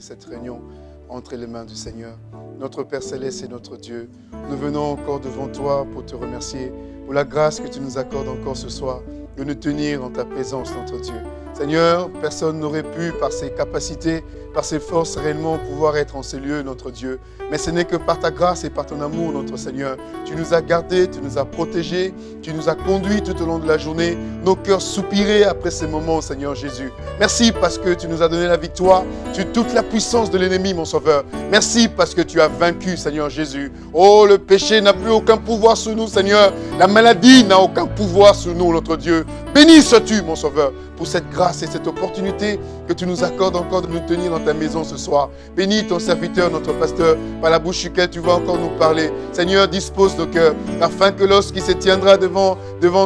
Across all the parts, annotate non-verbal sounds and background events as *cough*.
cette réunion entre les mains du Seigneur. Notre Père Céleste et notre Dieu, nous venons encore devant toi pour te remercier pour la grâce que tu nous accordes encore ce soir de nous tenir en ta présence, notre Dieu. Seigneur, personne n'aurait pu, par ses capacités, par ses forces, réellement pouvoir être en ces lieux, notre Dieu. Mais ce n'est que par ta grâce et par ton amour, notre Seigneur. Tu nous as gardés, tu nous as protégés, tu nous as conduits tout au long de la journée. Nos cœurs soupiraient après ces moments, Seigneur Jésus. Merci parce que tu nous as donné la victoire sur toute la puissance de l'ennemi, mon Sauveur. Merci parce que tu as vaincu, Seigneur Jésus. Oh, le péché n'a plus aucun pouvoir sur nous, Seigneur. La maladie n'a aucun pouvoir sur nous, notre Dieu. Béni sois-tu, mon Sauveur, pour cette grâce et cette opportunité que tu nous accordes encore de nous tenir dans ta maison ce soir. Bénis ton serviteur, notre pasteur, par la bouche duquel tu vas encore nous parler. Seigneur, dispose nos cœurs, afin que lorsqu'il se tiendra devant,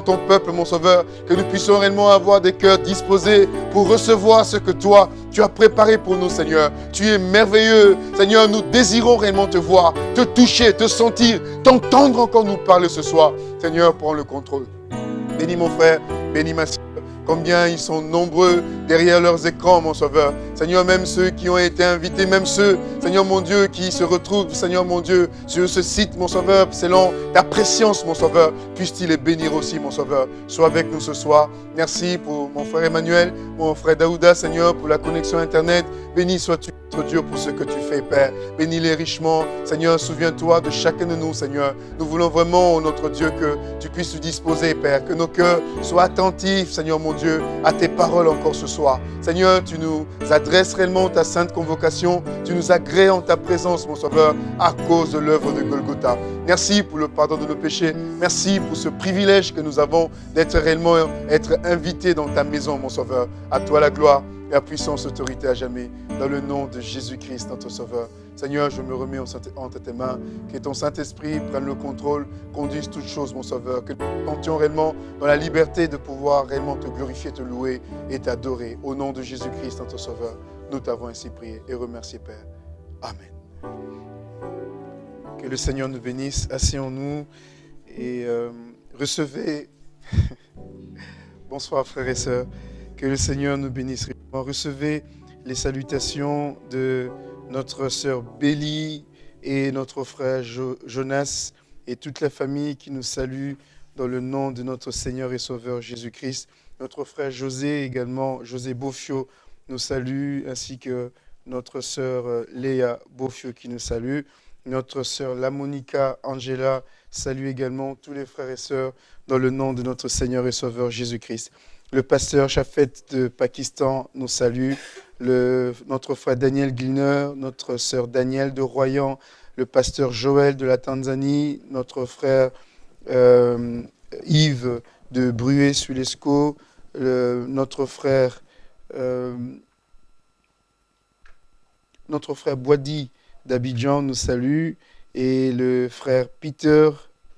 ton peuple, mon Sauveur, que nous puissions réellement avoir des cœurs disposés pour recevoir ce que toi, tu as préparé pour nous, Seigneur. Tu es merveilleux. Seigneur, nous désirons réellement te voir, te toucher, te sentir, t'entendre encore nous parler ce soir. Seigneur, prends le contrôle. Bénis mon frère, bénis ma soeur. Combien ils sont nombreux derrière leurs écrans, mon Sauveur. Seigneur, même ceux qui ont été invités, même ceux, Seigneur mon Dieu, qui se retrouvent, Seigneur mon Dieu, sur ce site, mon Sauveur, selon ta préscience, mon Sauveur, puisse-t-il les bénir aussi, mon Sauveur. Sois avec nous ce soir. Merci pour mon frère Emmanuel, mon frère Daouda, Seigneur, pour la connexion Internet. Béni sois-tu, Dieu, pour ce que tu fais, Père. Bénis-les richement. Seigneur, souviens-toi de chacun de nous, Seigneur. Nous voulons vraiment, notre Dieu, que tu puisses nous disposer, Père, que nos cœurs soient attentifs, Seigneur mon Dieu, à tes paroles encore ce soir. Seigneur, tu nous adresses réellement ta sainte convocation. Tu nous agrées en ta présence, mon Sauveur, à cause de l'œuvre de Golgotha. Merci pour le pardon de nos péchés. Merci pour ce privilège que nous avons d'être réellement être invités dans ta maison, mon Sauveur. À toi la gloire et la puissance, autorité à jamais. Dans le nom de Jésus-Christ, notre Sauveur. Seigneur, je me remets entre tes mains. Que ton Saint-Esprit prenne le contrôle, conduise toutes choses, mon Sauveur. Que nous sentions réellement dans la liberté de pouvoir réellement te glorifier, te louer et t'adorer. Au nom de Jésus-Christ, notre Sauveur, nous t'avons ainsi prié et remercié, Père. Amen. Que le Seigneur nous bénisse. Asseyons-nous et euh, recevez. *laughs* Bonsoir, frères et sœurs. Que le Seigneur nous bénisse. Recevez les salutations de notre sœur Bélie et notre frère Jo- Jonas et toute la famille qui nous salue dans le nom de notre Seigneur et Sauveur Jésus-Christ. Notre frère José également, José Beaufio, nous salue, ainsi que notre sœur euh, Léa Beaufio qui nous salue. Notre sœur Lamonica Angela salue également tous les frères et sœurs dans le nom de notre Seigneur et Sauveur Jésus-Christ. Le pasteur Chafet de Pakistan nous salue. Notre frère Daniel Gliner, notre sœur Daniel de Royan, le pasteur Joël de la Tanzanie, notre frère euh, Yves de Bruet-Sulesco, notre frère euh, notre frère Boidi d'Abidjan nous salue et le frère Peter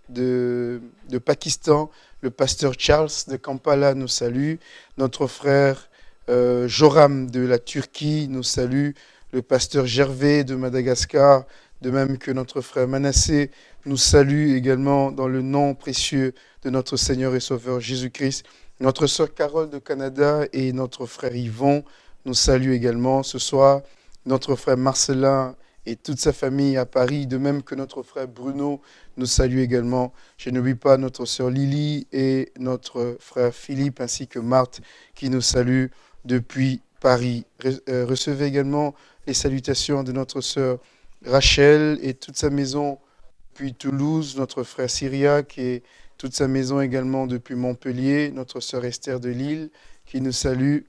de, de, Pakistan, le pasteur Charles de Kampala nous salue, notre frère euh, Joram de la Turquie nous salue, le pasteur Gervais de Madagascar, de même que notre frère Manassé nous salue également dans le nom précieux de notre Seigneur et Sauveur Jésus-Christ. Notre sœur Carole de Canada et notre frère Yvon nous saluent également ce soir. Notre frère Marcelin et toute sa famille à Paris, de même que notre frère Bruno nous salue également. Je n'oublie pas notre sœur Lily et notre frère Philippe ainsi que Marthe qui nous saluent depuis Paris. Euh, recevez également les salutations de notre sœur Rachel et toute sa maison depuis Toulouse, notre frère Syriac et toute sa maison également depuis Montpellier, notre sœur Esther de Lille qui nous salue,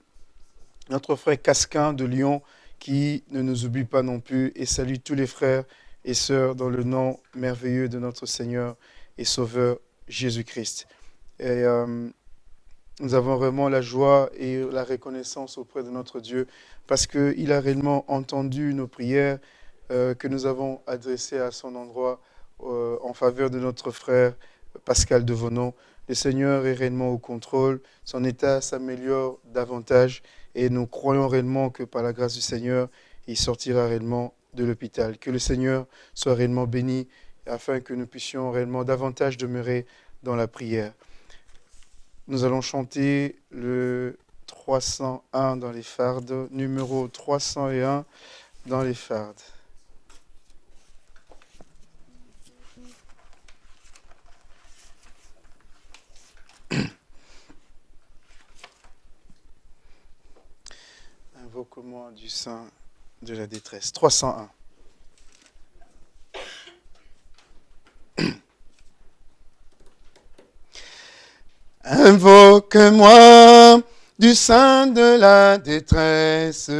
notre frère Casquin de Lyon qui ne nous oublie pas non plus et salue tous les frères et sœurs dans le nom merveilleux de notre Seigneur et Sauveur Jésus-Christ. Et euh, nous avons vraiment la joie et la reconnaissance auprès de notre Dieu parce qu'il a réellement entendu nos prières euh, que nous avons adressées à son endroit euh, en faveur de notre frère Pascal Devonon. Le Seigneur est réellement au contrôle, son état s'améliore davantage et nous croyons réellement que par la grâce du Seigneur, il sortira réellement de l'hôpital. Que le Seigneur soit réellement béni afin que nous puissions réellement davantage demeurer dans la prière. Nous allons chanter le 301 dans les fardes, numéro 301 dans les fardes. Invoque-moi du sein de la détresse. 301. *clears throat* Invoque-moi du sein de la détresse,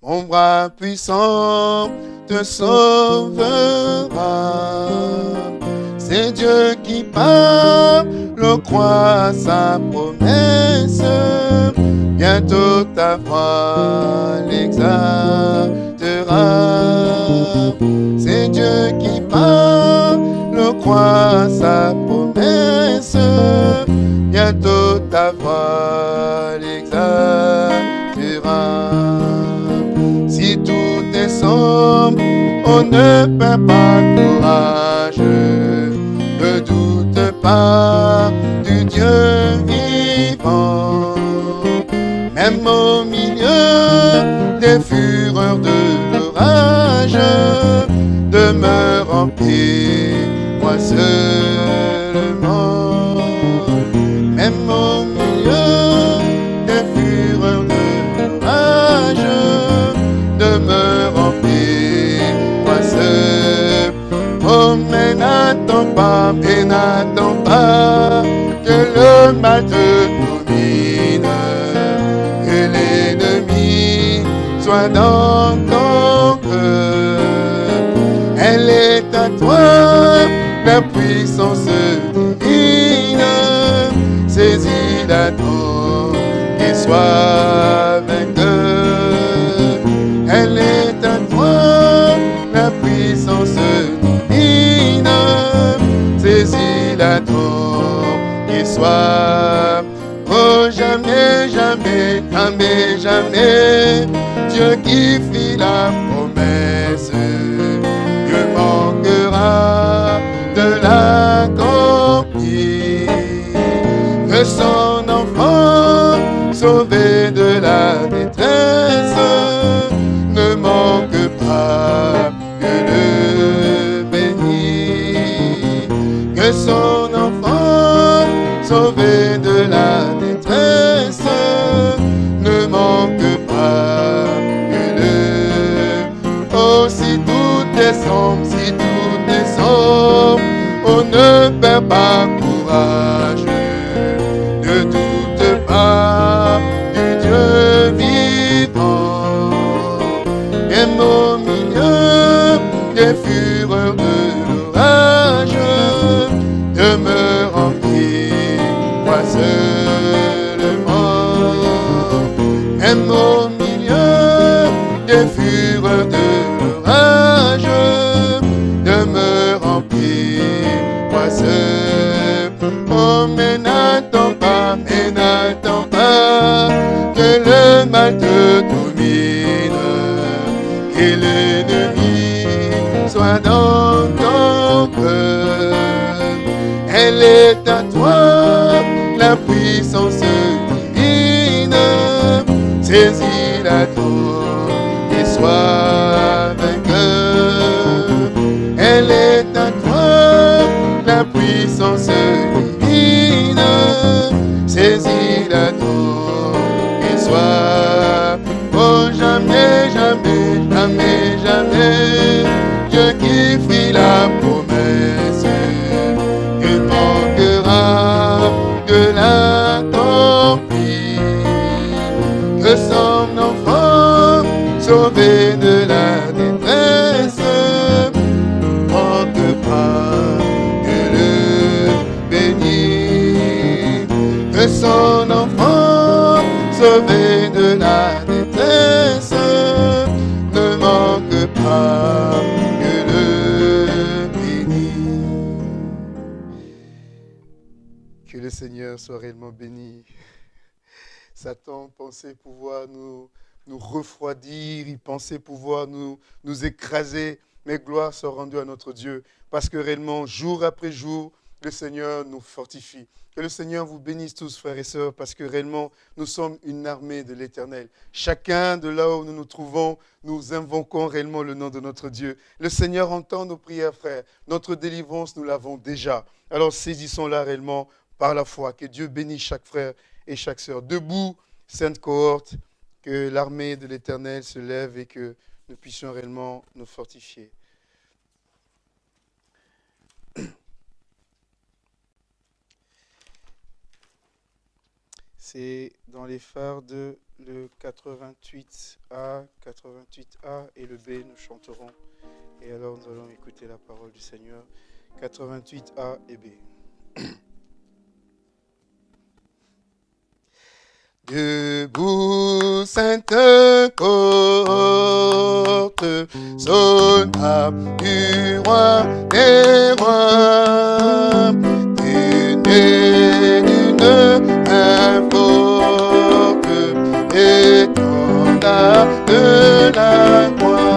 mon bras puissant te sauvera. C'est Dieu qui parle, le croit sa promesse bientôt ta foi l'exaltera. C'est Dieu qui parle, croit sa promesse, bientôt ta voix l'exaltera. Si tout est sombre, on ne perd pas courage, du Dieu vivant même au milieu des fureurs de l'orage, demeure en paix, moi seulement. Même au milieu des fureurs de l'orage, demeure en paix, moi seul. Oh, mais n'attends pas, et n'attends le mal te soit dans ton cœur. Elle est à toi, la puissance divine. Saisis-la donc et sois Oh, jamais, jamais, jamais, jamais, Dieu qui fit la promesse ne manquera de l'accomplir. Que son enfant, sauvé seul. Soit réellement béni. Satan pensait pouvoir nous, nous refroidir, il pensait pouvoir nous, nous écraser, mais gloire soit rendue à notre Dieu, parce que réellement, jour après jour, le Seigneur nous fortifie. Que le Seigneur vous bénisse tous, frères et sœurs, parce que réellement, nous sommes une armée de l'Éternel. Chacun de là où nous nous trouvons, nous invoquons réellement le nom de notre Dieu. Le Seigneur entend nos prières, frères. Notre délivrance, nous l'avons déjà. Alors saisissons-la réellement par la foi. Que Dieu bénisse chaque frère et chaque sœur. Debout, sainte cohorte, que l'armée de l'Éternel se lève et que nous puissions réellement nous fortifier. C'est dans les phares de le 88A, 88A et le B, nous chanterons. Et alors nous allons écouter la parole du Seigneur. 88A et B. *clears throat* Debout, sainte cohorte, soldat du roi des rois, tenez d'une main forte, étendard de la croix,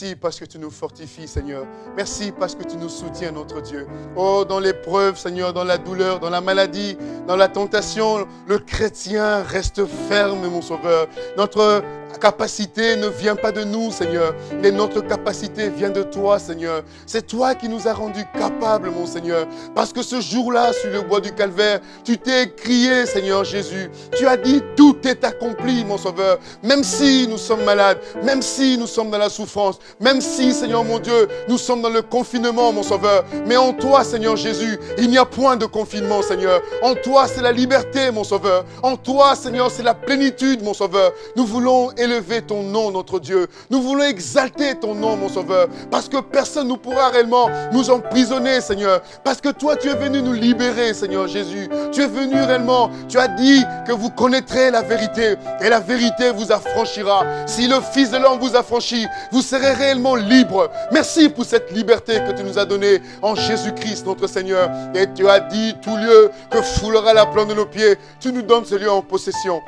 Merci parce que tu nous fortifies, Seigneur. Merci parce que tu nous soutiens, notre Dieu. Oh, dans l'épreuve, Seigneur, dans la douleur, dans la maladie, dans la tentation, le chrétien reste ferme, mon Sauveur. Notre capacité ne vient pas de nous, Seigneur, mais notre capacité vient de toi, Seigneur. C'est toi qui nous as rendus capables, mon Seigneur. Parce que ce jour-là, sur le bois du calvaire, tu t'es crié, Seigneur Jésus. Tu as dit, tout est accompli, mon Sauveur. Même si nous sommes malades, même si nous sommes dans la souffrance, même si, Seigneur mon Dieu, nous sommes dans le confinement, mon Sauveur. Mais en toi, Seigneur Jésus, il n'y a point de confinement, Seigneur. En toi, c'est la liberté, mon Sauveur. En toi, Seigneur, c'est la plénitude, mon Sauveur. Nous voulons élever ton nom, notre Dieu. Nous voulons exalter ton nom, mon Sauveur. Parce que personne ne pourra réellement nous emprisonner, Seigneur. Parce que toi, tu es venu nous libérer, Seigneur Jésus. Tu es venu réellement. Tu as dit que vous connaîtrez la vérité. Et la vérité vous affranchira. Si le Fils de l'homme vous affranchit, vous serez réellement libre. Merci pour cette liberté que tu nous as donnée en Jésus-Christ, notre Seigneur. Et tu as dit tout lieu que foulera la plante de nos pieds. Tu nous donnes ce lieu en possession.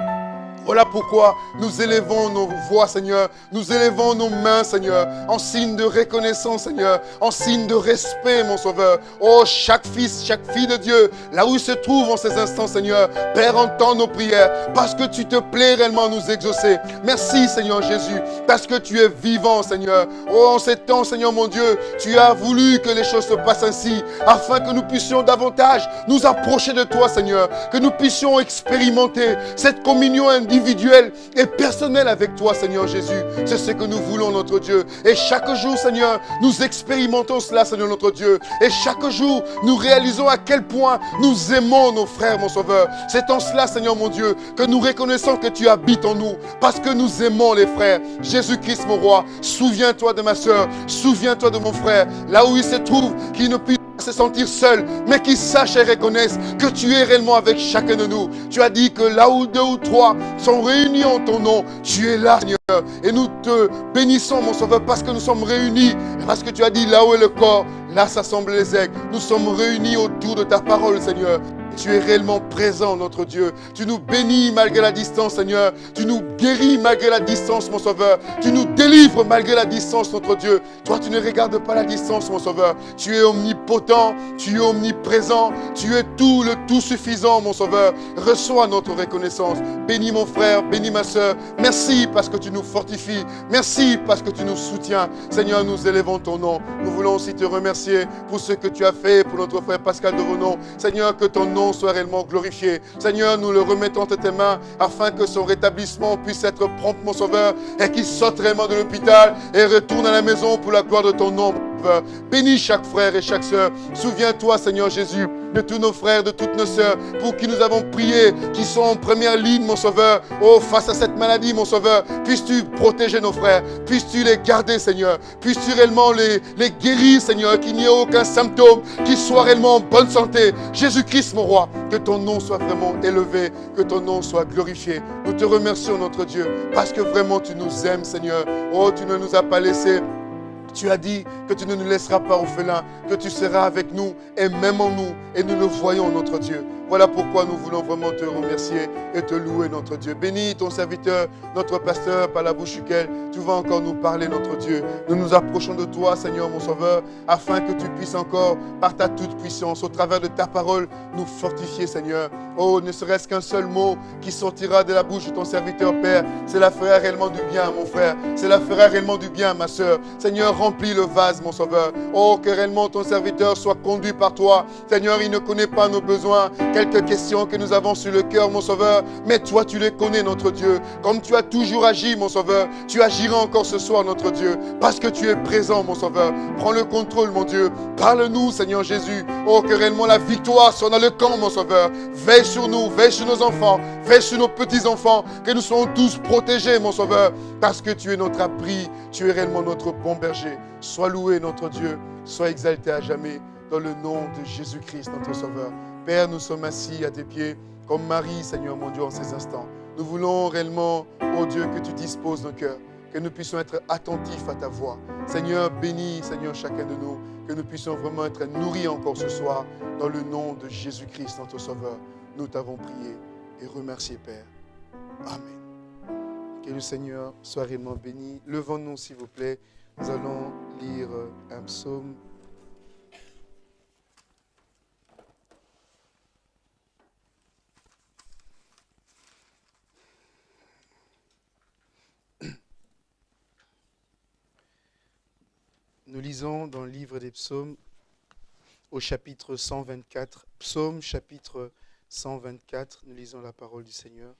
Voilà pourquoi nous élevons nos voix, Seigneur. Nous élevons nos mains, Seigneur, en signe de reconnaissance, Seigneur, en signe de respect, mon Sauveur. Oh, chaque fils, chaque fille de Dieu, là où il se trouve en ces instants, Seigneur, Père, entends nos prières, parce que tu te plais réellement à nous exaucer. Merci, Seigneur Jésus, parce que tu es vivant, Seigneur. Oh, en ces temps, Seigneur mon Dieu, tu as voulu que les choses se passent ainsi, afin que nous puissions davantage nous approcher de toi, Seigneur, que nous puissions expérimenter cette communion individuelle et personnelle avec toi, Seigneur Jésus. C'est ce que nous voulons, notre Dieu. Et chaque jour, Seigneur, nous expérimentons cela, Seigneur notre Dieu. Et chaque jour, nous réalisons à quel point nous aimons nos frères, mon Sauveur. C'est en cela, Seigneur mon Dieu, que nous reconnaissons que tu habites en nous, parce que nous aimons les frères. Jésus-Christ, mon roi, souviens-toi de ma soeur, souviens-toi de mon frère, là où il se trouve, qu'il ne puisse se sentir seul, mais qu'il sache et reconnaisse que tu es réellement avec chacun de nous. Tu as dit que là où deux ou trois sont réunis en ton nom, tu es là, Seigneur. Et nous te bénissons, mon Sauveur, parce que nous sommes réunis. Et parce que tu as dit là où est le corps, là s'assemblent les aigles. Nous sommes réunis autour de ta parole, Seigneur. Tu es réellement présent, notre Dieu. Tu nous bénis malgré la distance, Seigneur. Tu nous guéris malgré la distance, mon Sauveur. Tu nous délivres malgré la distance, notre Dieu. Toi, tu ne regardes pas la distance, mon Sauveur. Tu es omnipotent, tu es omniprésent, tu es tout le tout suffisant, mon Sauveur. Reçois notre reconnaissance. Bénis mon frère, bénis ma soeur. Merci parce que tu nous fortifies. Merci parce que tu nous soutiens. Seigneur, nous élevons ton nom. Nous voulons aussi te remercier pour ce que tu as fait pour notre frère Pascal de Renon. Seigneur, que ton nom soit réellement glorifié. Seigneur, nous le remettons entre tes mains afin que son rétablissement puisse être prompt, mon Sauveur, et qu'il sorte réellement de l'hôpital et retourne à la maison pour la gloire de ton nom. Bénis chaque frère et chaque soeur. Souviens-toi, Seigneur Jésus, de tous nos frères, de toutes nos sœurs, pour qui nous avons prié, qui sont en première ligne, mon Sauveur. Oh, face à cette maladie, mon Sauveur, puisses-tu protéger nos frères, puisses-tu les garder, Seigneur, puisses-tu réellement les, les guérir, Seigneur, qu'il n'y ait aucun symptôme, qu'ils soient réellement en bonne santé. Jésus-Christ, mon roi, que ton nom soit vraiment élevé, que ton nom soit glorifié. Nous te remercions, notre Dieu, parce que vraiment tu nous aimes, Seigneur. Oh, tu ne nous as pas laissés tu as dit que tu ne nous laisseras pas orphelins, que tu seras avec nous et même en nous. Et nous le voyons, notre Dieu. Voilà pourquoi nous voulons vraiment te remercier et te louer, notre Dieu. Bénis ton serviteur, notre pasteur, par la bouche duquel tu vas encore nous parler, notre Dieu. Nous nous approchons de toi, Seigneur, mon Sauveur, afin que tu puisses encore, par ta toute puissance, au travers de ta parole, nous fortifier, Seigneur. Oh, ne serait-ce qu'un seul mot qui sortira de la bouche de ton serviteur, Père. Cela fera réellement du bien, mon frère. Cela fera réellement du bien, ma soeur. Seigneur, remplis le vase, mon Sauveur. Oh, que réellement ton serviteur soit conduit par toi. Seigneur, il ne connaît pas nos besoins quelques questions que nous avons sur le cœur, mon Sauveur, mais toi, tu les connais, notre Dieu. Comme tu as toujours agi, mon Sauveur, tu agiras encore ce soir, notre Dieu, parce que tu es présent, mon Sauveur. Prends le contrôle, mon Dieu. Parle-nous, Seigneur Jésus. Oh, que réellement la victoire soit dans le camp, mon Sauveur. Veille sur nous, veille sur nos enfants, veille sur nos petits-enfants, que nous soyons tous protégés, mon Sauveur, parce que tu es notre abri, tu es réellement notre bon berger. Sois loué, notre Dieu, sois exalté à jamais dans le nom de Jésus-Christ, notre Sauveur. Père, nous sommes assis à tes pieds comme Marie, Seigneur mon Dieu, en ces instants. Nous voulons réellement, oh Dieu, que tu disposes nos cœurs, que nous puissions être attentifs à ta voix. Seigneur, bénis, Seigneur, chacun de nous, que nous puissions vraiment être nourris encore ce soir dans le nom de Jésus-Christ, notre Sauveur. Nous t'avons prié et remercié, Père. Amen. Que le Seigneur soit réellement béni. Levons-nous, s'il vous plaît. Nous allons lire un psaume. Nous lisons dans le livre des psaumes au chapitre 124. Psaume chapitre 124, nous lisons la parole du Seigneur.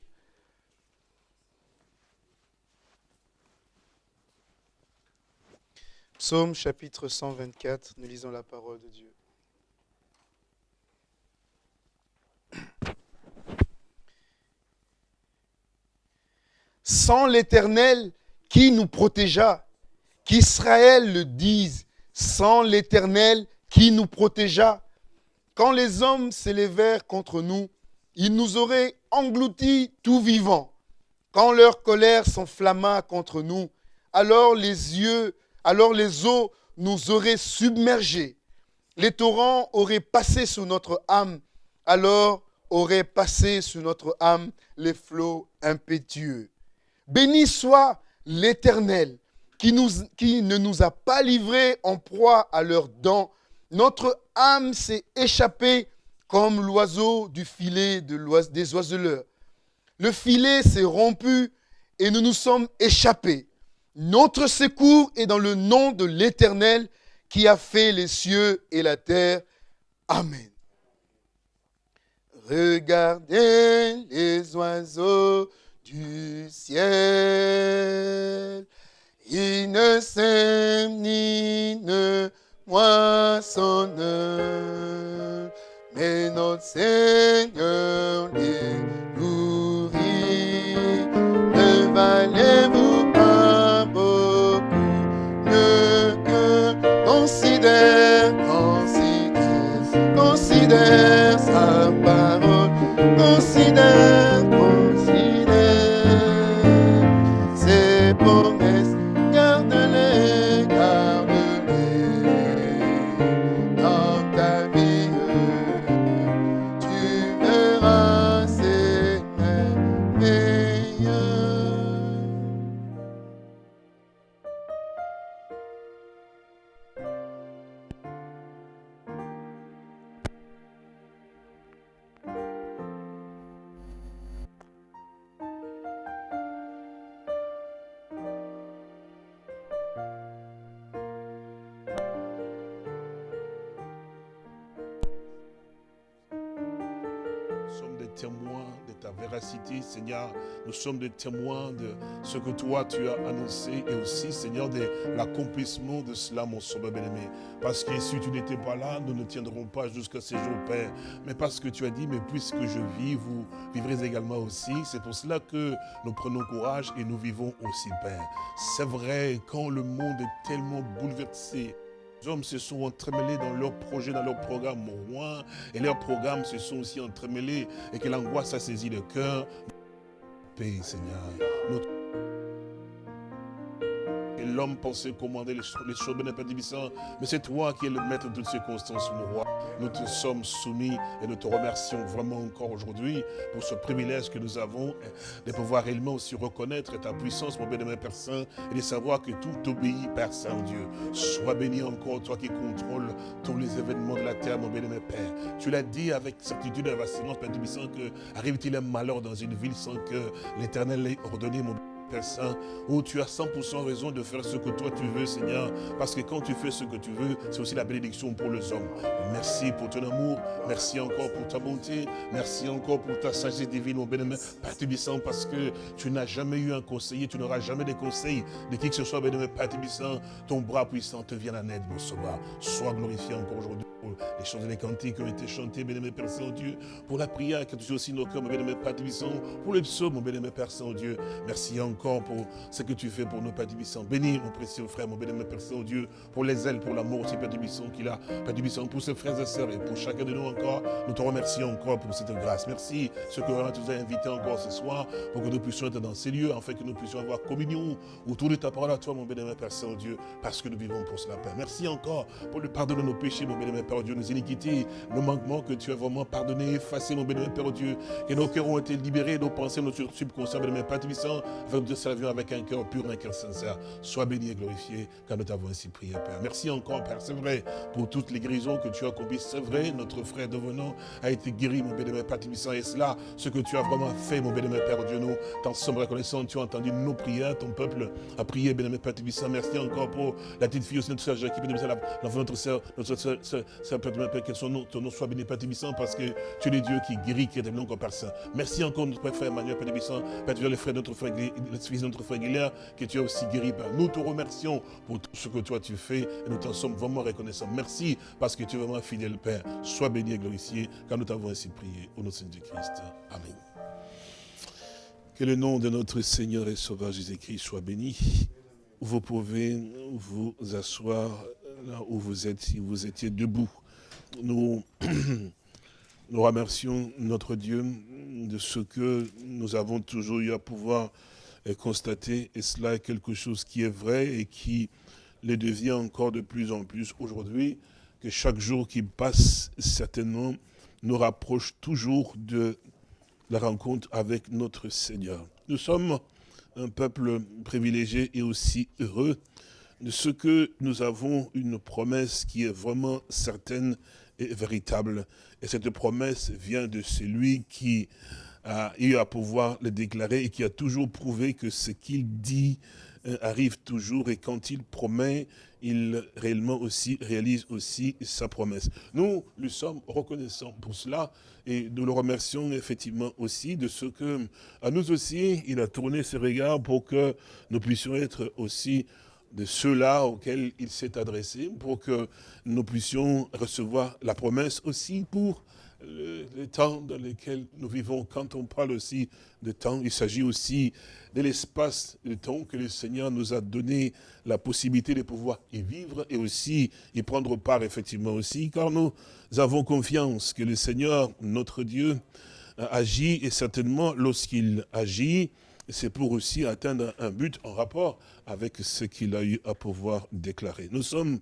Psaume chapitre 124, nous lisons la parole de Dieu. Sans l'Éternel qui nous protégea, qu'Israël le dise, sans l'Éternel qui nous protégea. Quand les hommes s'élevèrent contre nous, ils nous auraient engloutis tout vivants. Quand leur colère s'enflamma contre nous, alors les yeux, alors les eaux nous auraient submergés. Les torrents auraient passé sous notre âme, alors auraient passé sous notre âme les flots impétueux. Béni soit l'Éternel qui, ne nous a pas livrés en proie à leurs dents. Notre âme s'est échappée comme l'oiseau du filet de des oiseleurs. Le filet s'est rompu et nous nous sommes échappés. Notre secours est dans le nom de l'Éternel qui a fait les cieux et la terre. Amen. Regardez les oiseaux du ciel il ne sème ni ne moissonne, mais notre Seigneur les nourrit. Ne valez-vous pas beaucoup, ne que considère, considère, considère sa parole, considère Nous sommes des témoins de ce que toi tu as annoncé et aussi, Seigneur, de l'accomplissement de cela, mon sauveur bien-aimé. Parce que si tu n'étais pas là, nous ne tiendrons pas jusqu'à ces jours, Père. Mais parce que tu as dit, mais puisque je vis, vous vivrez également aussi. C'est pour cela que nous prenons courage et nous vivons aussi, Père. C'est vrai, quand le monde est tellement bouleversé, les hommes se sont entremêlés dans leurs projets, dans leurs programmes, mon roi, et leurs programmes se sont aussi entremêlés, et que l'angoisse a saisi le cœur. Paix, Seigneur. Notre l'homme pensait commander les, choses, mais c'est toi qui es le maître de toutes circonstances, mon roi. Nous te sommes soumis et nous te remercions vraiment encore aujourd'hui pour ce privilège que nous avons de pouvoir réellement aussi reconnaître ta puissance, mon bien-aimé Père Saint, et de savoir que tout obéit, Père Saint-Dieu. Sois béni encore, toi qui contrôles tous les événements de la terre, mon bien-aimé Père. Tu l'as dit avec certitude et assurance, Père Tubissant, que arrive-t-il un malheur dans une ville sans que l'Éternel l'ait ordonné, mon Père Saint, où tu as 100% raison de faire ce que toi tu veux, Seigneur. Parce que quand tu fais ce que tu veux, c'est aussi la bénédiction pour les hommes. Merci pour ton amour. Merci encore pour ta bonté. Merci encore pour ta sagesse divine, mon bien-aimé. Père Tibissant, parce que tu n'as jamais eu un conseiller, tu n'auras jamais des conseils de qui que ce soit, bien-aimé Père Tibissant. Ton bras puissant te vient en aide, mon sauveur. Sois glorifié encore aujourd'hui pour les chants et les cantiques qui ont été chantés, bien-aimé Père Saint-Dieu, pour la prière qui a touché aussi nos cœurs, mon bien-aimé Père Tibissant, pour les psaumes, mon bien-aimé Père Saint-Dieu. Merci encore pour ce que tu fais pour nos Père Dubisson. Bénis mon précieux frère, mon bénémoine Père Saint-Dieu, pour les ailes, pour l'amour aussi, Père Dubisson, qu'il a, Père pour ses frères et sœurs et pour chacun de nous encore. Nous te remercions encore pour cette grâce. Merci, ce que tu nous as invité encore ce soir, pour que nous puissions être dans ces lieux, afin que nous puissions avoir communion autour de ta parole à toi, mon bénémoine Père Saint-Dieu, parce que nous vivons pour cela, Père. Merci encore pour le pardon de nos péchés, mon bénémoine Père Dieu, nos iniquités, nos manquements que tu as vraiment pardonné, effacé, mon bénémoine Père Dieu, et nos cœurs ont été libérés, nos pensées, nos subconscients, bénémoine Père Tubissant, afin de servir avec un cœur pur, un cœur sincère. Sois béni et glorifié, car nous t'avons ainsi prié, Père. Merci encore, Père, c'est vrai, pour toutes les guérisons que tu as accomplies. C'est vrai, notre frère devenant a été guéri, mon bénémoine Père. Et cela, ce que tu as vraiment fait, mon bénémoine Père Dieu, nous t'en sommes reconnaissants. Tu as entendu nos prières, ton peuple a prié, bénémoine Père Tibissant. Merci encore pour la petite fille aussi, notre soeur Jacques, notre soeur, notre soeur, soeur, Père, que son nom, ton nom soit béni, Père Tibissant, parce que tu es le Dieu qui guérit, qui est devenu encore Père. Merci encore, notre frère Emmanuel Père Tibissant, Père Dieu, le frère, notre frère, fils de notre frère Guilherme, que tu as aussi guéri. Nous te remercions pour tout ce que toi tu fais et nous t'en sommes vraiment reconnaissants. Merci parce que tu es vraiment fidèle, Père. Sois béni et glorifié, car nous t'avons ainsi prié au nom de Seigneur Christ. Amen. Que le nom de notre Seigneur et Sauveur Jésus-Christ soit béni. Vous pouvez vous asseoir là où vous êtes, si vous étiez debout. Nous, *clears throat* nous remercions notre Dieu de ce que nous avons toujours eu à pouvoir constater, et cela est quelque chose qui est vrai et qui le devient encore de plus en plus aujourd'hui, que chaque jour qui passe, certainement, nous rapproche toujours de la rencontre avec notre Seigneur. Nous sommes un peuple privilégié et aussi heureux de ce que nous avons une promesse qui est vraiment certaine et véritable. Et cette promesse vient de celui qui a eu à pouvoir le déclarer et qui a toujours prouvé que ce qu'il dit euh, arrive toujours et quand il promet, il réellement aussi réalise aussi sa promesse. Nous, nous sommes reconnaissants pour cela et nous le remercions effectivement aussi de ce que, à nous aussi, il a tourné ses regards pour que nous puissions être aussi de ceux-là auxquels il s'est adressé, pour que nous puissions recevoir la promesse aussi pour le, temps dans lequel nous vivons. Quand on parle aussi de temps, il s'agit aussi de l'espace de temps que le Seigneur nous a donné la possibilité de pouvoir y vivre et aussi y prendre part effectivement aussi, car nous avons confiance que le Seigneur, notre Dieu, agit et certainement lorsqu'il agit, c'est pour aussi atteindre un but en rapport avec ce qu'il a eu à pouvoir déclarer. Nous sommes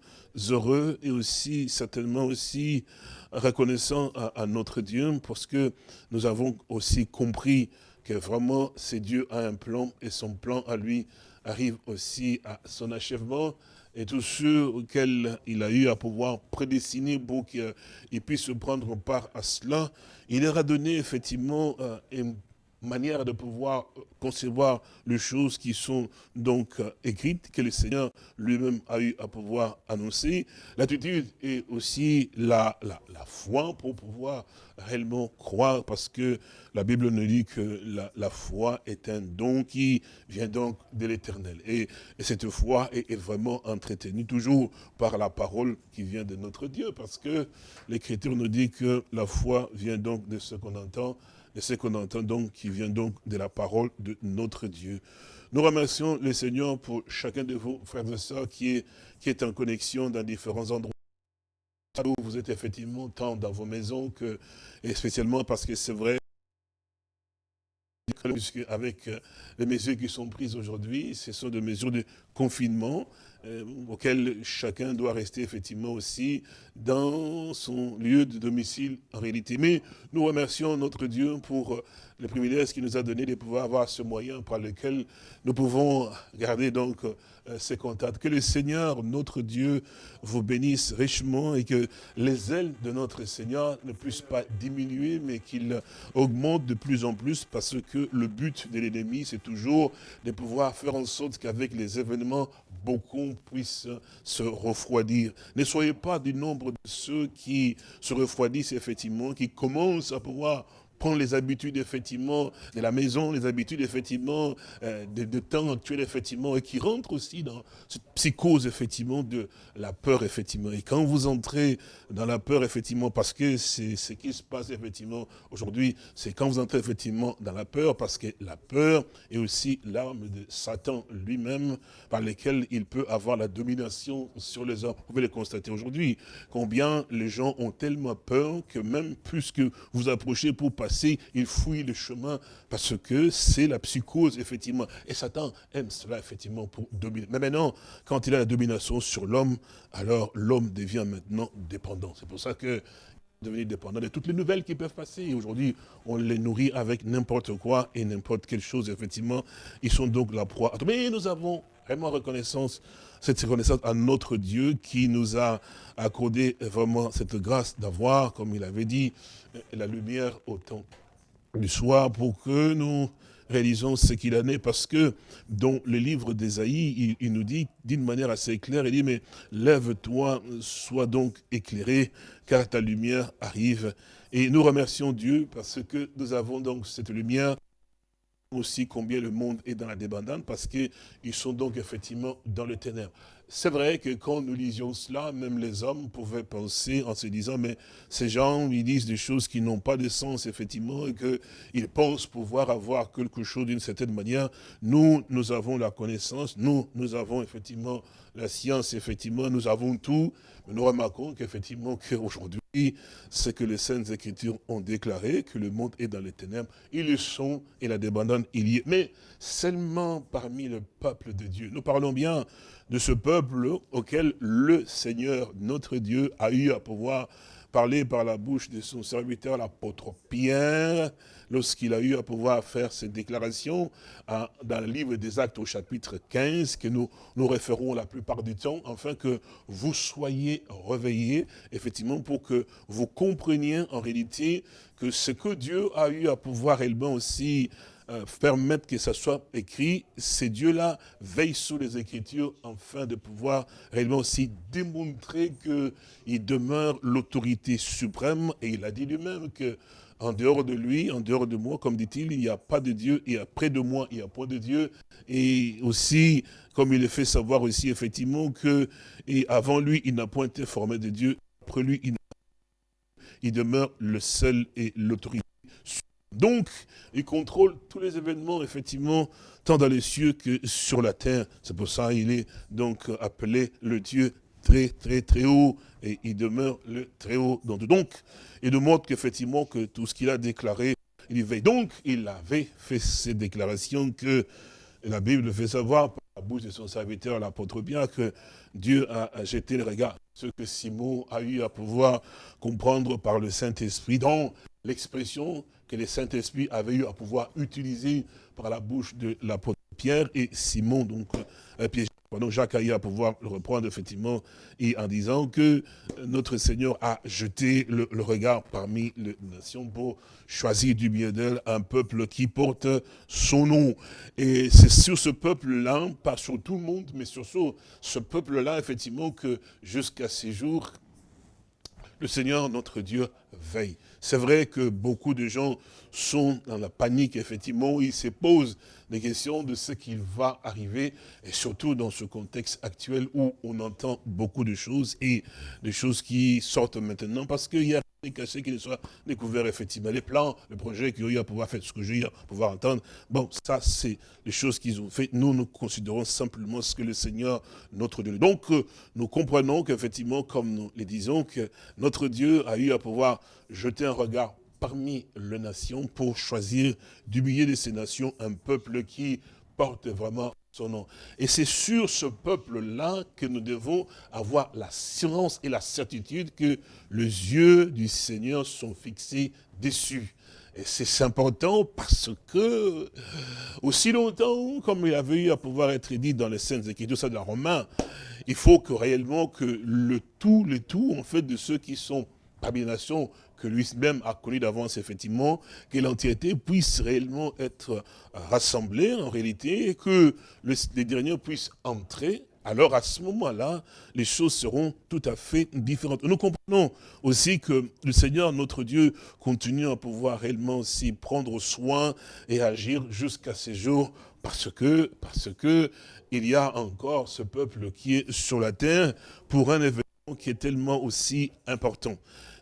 heureux et aussi certainement aussi reconnaissants à, notre Dieu parce que nous avons aussi compris que vraiment c'est Dieu a un plan et son plan à lui arrive aussi à son achèvement et tous ceux auxquels il a eu à pouvoir prédestiner pour qu'ils puissent prendre part à cela, il leur a donné effectivement euh, un manière de pouvoir concevoir les choses qui sont donc euh, écrites, que le Seigneur lui-même a eu à pouvoir annoncer. L'attitude est aussi la, la, foi pour pouvoir réellement croire, parce que la Bible nous dit que la, la foi est un don qui vient donc de l'éternel. Et, et, cette foi est, est, vraiment entretenue toujours par la parole qui vient de notre Dieu, parce que l'Écriture nous dit que la foi vient donc de ce qu'on entend, et ce qu'on entend donc, qui vient donc de la parole de notre Dieu. Nous remercions le Seigneur pour chacun de vos frères et sœurs qui est, qui est en connexion dans différents endroits. Vous êtes effectivement tant dans vos maisons que, et spécialement parce que c'est vrai, avec euh, les mesures qui sont prises aujourd'hui, ce sont des mesures de confinement euh, auxquelles chacun doit rester effectivement aussi dans son lieu de domicile en réalité. Mais nous remercions notre Dieu pour euh, le privilège qu'il nous a donné de pouvoir avoir ce moyen par lequel nous pouvons garder donc euh, ces contacts. Que le Seigneur, notre Dieu, vous bénisse richement et que les ailes de notre Seigneur ne puissent pas diminuer, mais qu'il augmente de plus en plus parce que le but de l'ennemi, c'est toujours de pouvoir faire en sorte qu'avec les événements, beaucoup puissent se refroidir. Ne soyez pas du nombre de ceux qui se refroidissent effectivement, qui commencent à pouvoir prendre les habitudes, effectivement, de la maison, les habitudes, effectivement, euh, de, temps actuel, effectivement, et qui rentrent aussi dans cette psychose, effectivement, de la peur, effectivement. Et quand vous entrez dans la peur, effectivement, parce que c'est ce qui se passe, effectivement, aujourd'hui, c'est quand vous entrez, effectivement, dans la peur, parce que la peur est aussi l'arme de Satan lui-même, par lesquelles il peut avoir la domination sur les hommes. Vous pouvez le constater aujourd'hui, combien les gens ont tellement peur que même plus que vous approchez pour passer il fouille le chemin parce que c'est la psychose, effectivement. Et Satan aime cela, effectivement, pour dominer. Mais maintenant, quand il a la domination sur l'homme, alors l'homme devient maintenant dépendant. C'est pour ça que devenir dépendant de toutes les nouvelles qui peuvent passer. Aujourd'hui, on les nourrit avec n'importe quoi et n'importe quelle chose, effectivement. Ils sont donc la proie. Mais nous avons vraiment reconnaissance, cette reconnaissance à notre Dieu qui nous a accordé vraiment cette grâce d'avoir, comme il avait dit, la lumière au temps du soir pour que nous réalisons ce qu'il en est, parce que dans le livre d'Ésaïe, il, nous dit d'une manière assez claire, il dit, mais lève-toi, sois donc éclairé, car ta lumière arrive. Et nous remercions Dieu parce que nous avons donc cette lumière aussi combien le monde est dans la débandante, parce qu'ils sont donc effectivement dans le ténèbre. C'est vrai que quand nous lisions cela, même les hommes pouvaient penser en se disant, mais ces gens, ils disent des choses qui n'ont pas de sens, effectivement, et qu'ils pensent pouvoir avoir quelque chose d'une certaine manière. Nous, nous avons la connaissance, nous, nous avons effectivement la science, effectivement, nous avons tout. Mais nous remarquons qu'effectivement, qu'aujourd'hui, ce que les Saintes Écritures ont déclaré, que le monde est dans les ténèbres, ils le sont, et la débandonne, il y est. Mais seulement parmi le peuple de Dieu. Nous parlons bien de ce peuple auquel le Seigneur, notre Dieu, a eu à pouvoir parler par la bouche de son serviteur, l'apôtre Pierre, lorsqu'il a eu à pouvoir faire cette déclaration dans le livre des Actes au chapitre 15, que nous nous référons la plupart du temps, afin que vous soyez réveillés, effectivement, pour que vous compreniez en réalité que ce que Dieu a eu à pouvoir également aussi euh, permettre que ça soit écrit, ces dieux-là veillent sur les Écritures afin de pouvoir réellement aussi démontrer qu'il demeure l'autorité suprême. Et il a dit lui-même que en dehors de lui, en dehors de moi, comme dit-il, il n'y a pas de Dieu, et près de moi, il n'y a pas de Dieu. Et aussi, comme il le fait savoir aussi, effectivement, que avant lui, il n'a point été formé de Dieu, après lui, il, il demeure le seul et l'autorité donc, il contrôle tous les événements, effectivement, tant dans les cieux que sur la terre. C'est pour ça qu'il est donc appelé le Dieu très, très, très haut, et il demeure le très haut. Donc, il nous montre qu'effectivement, que tout ce qu'il a déclaré, il y veille. Donc, il avait fait ces déclarations que la Bible fait savoir par la bouche de son serviteur, l'apôtre bien, que Dieu a jeté le regard. Ce que Simon a eu à pouvoir comprendre par le Saint-Esprit, dans l'expression que le Saint-Esprit avait eu à pouvoir utiliser par la bouche de l'apôtre Pierre et Simon, donc euh, pardon, Jacques a eu à pouvoir le reprendre effectivement, et en disant que notre Seigneur a jeté le, regard parmi les nations pour choisir du bien d'elle un peuple qui porte son nom. Et c'est sur ce peuple-là, pas sur tout le monde, mais sur ce peuple-là, effectivement, que jusqu'à ces jours, le Seigneur, notre Dieu, veille. C'est vrai que beaucoup de gens sont dans la panique, effectivement, ils se posent des questions de ce qui va arriver, et surtout dans ce contexte actuel où on entend beaucoup de choses, et des choses qui sortent maintenant, parce qu'il y a des cassés qui ne soient découverts, effectivement. Les plans, le projet qu'ils ont eu à pouvoir faire, ce que j'ai à pouvoir entendre, bon, ça, c'est les choses qu'ils ont fait. Nous, nous considérons simplement ce que le Seigneur, notre Dieu. Donc, euh, nous comprenons qu'effectivement, comme nous le disons, que notre Dieu a eu à pouvoir jeter un regard parmi les nations pour choisir du milieu de ces nations un peuple qui porte vraiment son nom. Et c'est sur ce peuple-là que nous devons avoir l'assurance et la certitude que les yeux du Seigneur sont fixés dessus. Et c'est important parce que, aussi longtemps, comme il avait eu à pouvoir être dit dans les Saintes Écritures, ça de la Romain, il faut que réellement que le tout, le tout, en fait, de ceux qui sont nations, que lui-même a connu d'avance, effectivement, que l'entièreté puisse réellement être rassemblée, en réalité, et que les derniers puissent entrer, alors à ce moment-là, les choses seront tout à fait différentes. Nous comprenons aussi que le Seigneur, notre Dieu, continue à pouvoir réellement aussi prendre soin et agir jusqu'à ces jours, parce que, parce que il y a encore ce peuple qui est sur la terre pour un événement qui est tellement aussi important.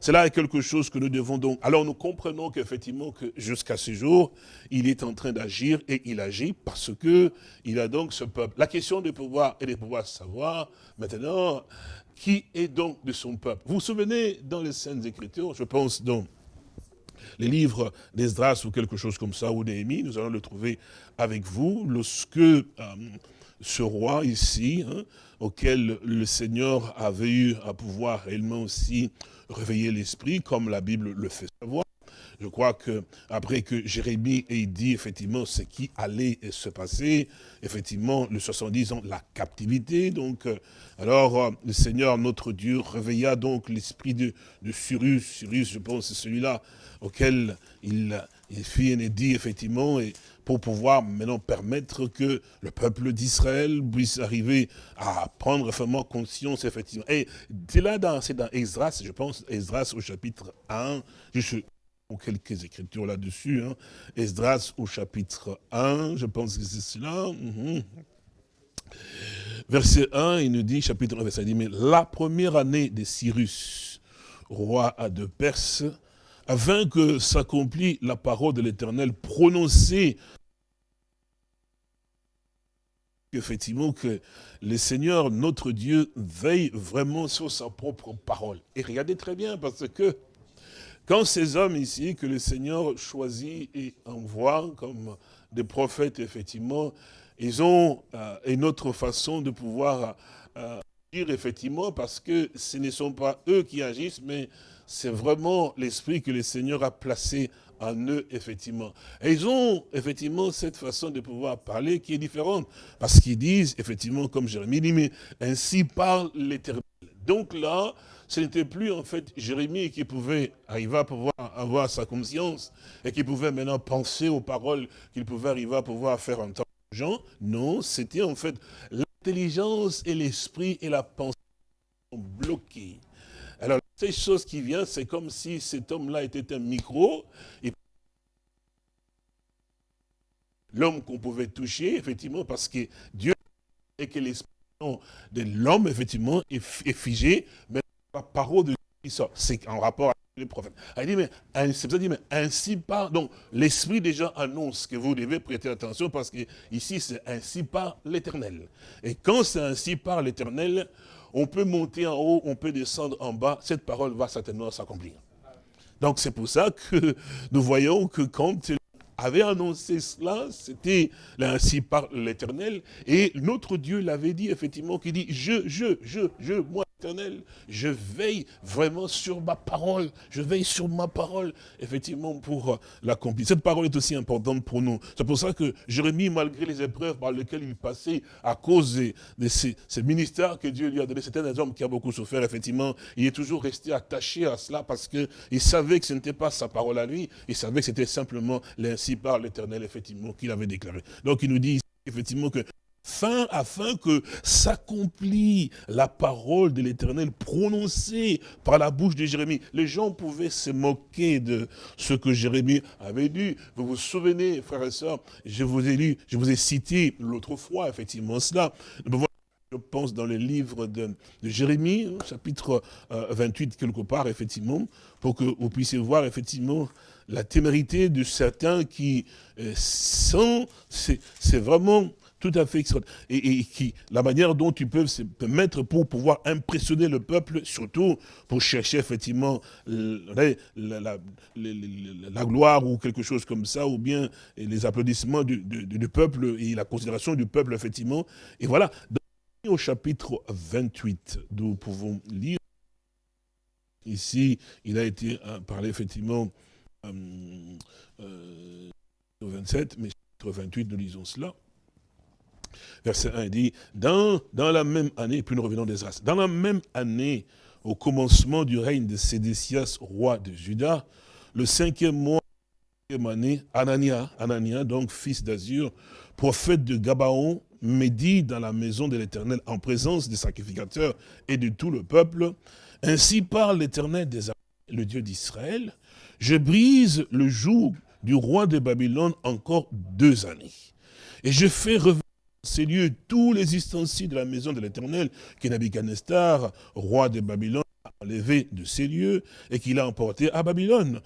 Cela est quelque chose que nous devons donc... Alors nous comprenons qu'effectivement, que jusqu'à ce jour, il est en train d'agir et il agit parce que il a donc ce peuple. La question de pouvoir et de pouvoir savoir maintenant qui est donc de son peuple? Vous vous souvenez dans les Saintes Écritures, je pense donc les livres d'Esdras ou quelque chose comme ça, ou Néhémie, nous allons le trouver avec vous, lorsque euh, ce roi ici, hein, auquel le Seigneur avait eu à pouvoir réellement aussi réveiller l'esprit, comme la Bible le fait savoir. Je crois que après que Jérémie ait dit effectivement ce qui allait se passer, effectivement, le 70 ans, la captivité, donc, euh, alors euh, le Seigneur, notre Dieu, réveilla donc l'esprit de, Cyrus, Cyrus, je pense, c'est celui-là auquel il, fit et dit effectivement, et pour pouvoir maintenant permettre que le peuple d'Israël puisse arriver à prendre vraiment conscience, effectivement. Et c'est là, c'est dans Esdras, je pense, Esdras au chapitre 1, juste quelques écritures là-dessus, hein. Esdras au chapitre 1, je pense que c'est cela. Mhm. Verset 1, il nous dit, chapitre 1, verset 10, mais la première année de Cyrus, roi de Perse, afin que s'accomplit la parole de l'Éternel prononcée effectivement que le Seigneur, notre Dieu, veille vraiment sur sa propre parole. Et regardez très bien, parce que quand ces hommes ici, que le Seigneur choisit et envoie comme des prophètes, effectivement, ils ont euh, une autre façon de pouvoir euh, dire, effectivement, parce que ce ne sont pas eux qui agissent, mais c'est vraiment l'esprit que le Seigneur a placé en eux, effectivement. Et ils ont, effectivement, cette façon de pouvoir parler qui est différente. Parce qu'ils disent, effectivement, comme Jérémie dit, mais ainsi parle l'Éternel. Donc là, ce n'était plus, en fait, Jérémie qui pouvait arriver à pouvoir avoir sa conscience et qui pouvait maintenant penser aux paroles qu'il pouvait arriver à pouvoir faire entendre aux gens. Non, c'était en fait l'intelligence et l'esprit et la pensée bloqués. Ces choses qui viennent, c'est comme si cet homme-là était un micro. Et l'homme qu'on pouvait toucher, effectivement, parce que Dieu et que l'esprit de l'homme, effectivement, est, figé, mais la parole de Dieu sort. C'est en rapport avec les prophètes. Il dit, mais, c'est dit, mais ainsi par, donc l'esprit déjà annonce que vous devez prêter attention parce que ici c'est ainsi par l'éternel. Et quand c'est ainsi par l'éternel, on peut monter en haut, on peut descendre en bas, cette parole va certainement s'accomplir. Donc c'est pour ça que nous voyons que quand il avait annoncé cela, c'était ainsi par l'éternel, et notre Dieu l'avait dit effectivement, qui dit, je, je, je, je, moi, éternel, je veille vraiment sur ma parole, je veille sur ma parole, effectivement, pour euh, l'accomplir. Cette parole est aussi importante pour nous. C'est pour ça que Jérémie, malgré les épreuves par lesquelles il passait, à cause de, ces, ministères que Dieu lui a donné, c'était un homme qui a beaucoup souffert, effectivement, il est toujours resté attaché à cela parce qu'il savait que ce n'était pas sa parole à lui, il savait que c'était simplement l'ainsi par l'éternel, effectivement, qu'il avait déclaré. Donc il nous dit effectivement que fin afin que s'accomplit la parole de l'Éternel prononcée par la bouche de Jérémie. Les gens pouvaient se moquer de ce que Jérémie avait dit. Vous vous souvenez, frères et sœurs, je vous ai lu, je vous ai cité l'autre fois, effectivement, cela. Je pense dans le livre de, Jérémie, chapitre 28, euh, quelque part, effectivement, pour que vous puissiez voir, effectivement, la témérité de certains qui euh, sont, c'est vraiment tout à fait. Et, qui, la manière dont tu peux se mettre pour pouvoir impressionner le peuple, surtout pour chercher effectivement la, la, gloire ou quelque chose comme ça, ou bien les applaudissements du, peuple et la considération du peuple, effectivement. Et voilà, au chapitre 28, nous pouvons lire, ici, il a été euh, parlé effectivement euh, euh, au 27, mais chapitre 28, nous lisons cela. Verset 1 dit, dans, dans la même année, puis nous revenons des races, dans la même année, au commencement du règne de Sédécias, roi de Juda, le cinquième mois, année, Anania, Anania, donc fils d'Azur, prophète de Gabaon, médit dans la maison de l'Éternel en présence des sacrificateurs et de tout le peuple. Ainsi parle l'Éternel des le Dieu d'Israël. Je brise le joug du roi de Babylone encore deux années. Et je fais ces lieux tous les ustensiles de la maison de l'Éternel que roi de Babylone, a enlevé de ces lieux et qu'il a emporté à Babylone.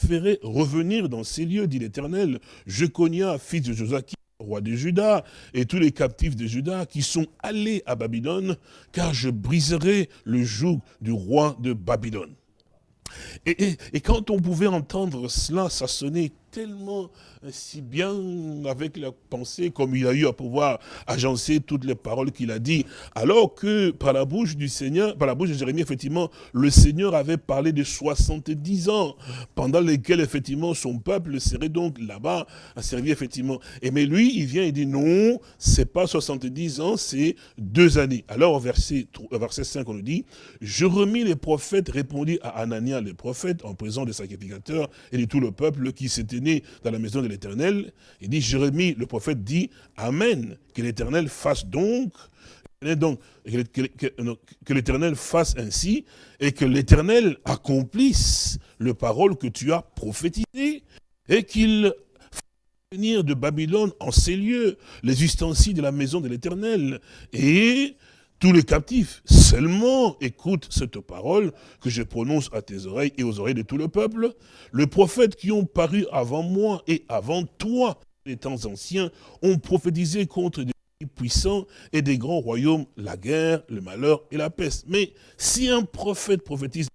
Je ferai revenir dans ces lieux, dit l'Éternel, Jeconia, fils de Joachim, roi de Juda, et tous les captifs de Juda qui sont allés à Babylone, car je briserai le joug du roi de Babylone. Et, et, quand on pouvait entendre cela, ça sonnait tellement si bien avec la pensée, comme il a eu à pouvoir agencer toutes les paroles qu'il a dit, alors que par la bouche du Seigneur, par la bouche de Jérémie, effectivement, le Seigneur avait parlé de 70 ans, pendant lesquels, effectivement, son peuple serait donc là-bas à servir, effectivement. Et mais lui, il vient et dit, non, c'est pas 70 ans, c'est deux années. Alors, au verset, verset 5, on nous dit, je remis les prophètes, répondit à Anania, les prophètes, en présence des sacrificateurs et de tout le peuple qui s'était né dans la maison de l'Éternel. Il dit, Jérémie, le prophète dit, Amen, que l'Éternel fasse donc, que l'Éternel fasse ainsi, et que l'Éternel accomplisse le parole que tu as prophétisé, et qu'il venir de Babylone en ces lieux les ustensiles de la maison de l'Éternel, et tous les captifs. Seulement écoute cette parole que je prononce à tes oreilles et aux oreilles de tout le peuple. Les prophètes qui ont paru avant moi et avant toi, les temps anciens, ont prophétisé contre des puissants et des grands royaumes, la guerre, le malheur et la peste. Mais si un prophète prophétise,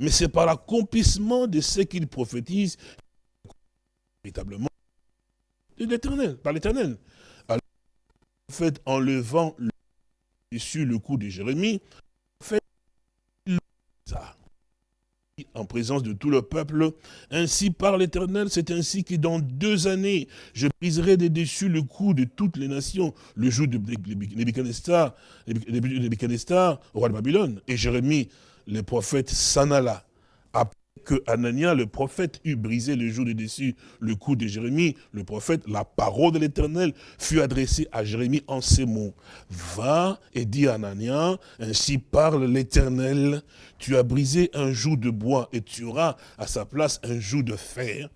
mais c'est par l'accomplissement de ce qu'il prophétise, véritablement, par l'éternel. Alors, le prophète, en levant le sur le coup de Jérémie, fait ça en présence de tout le peuple. Ainsi par l'Éternel, c'est ainsi que dans deux années, je briserai des dessus le cou de toutes les nations, le jour de Nebuchadnezzar, roi de Babylone. Et Jérémie, le prophète, s'en alla que Anania, le prophète, eut brisé le jour de dessus le cou de Jérémie, le prophète, la parole de l'Éternel fut adressée à Jérémie en ces mots. Va et dis à Anania, ainsi parle l'Éternel, tu as brisé un joug de bois et tu auras à sa place un joug de fer.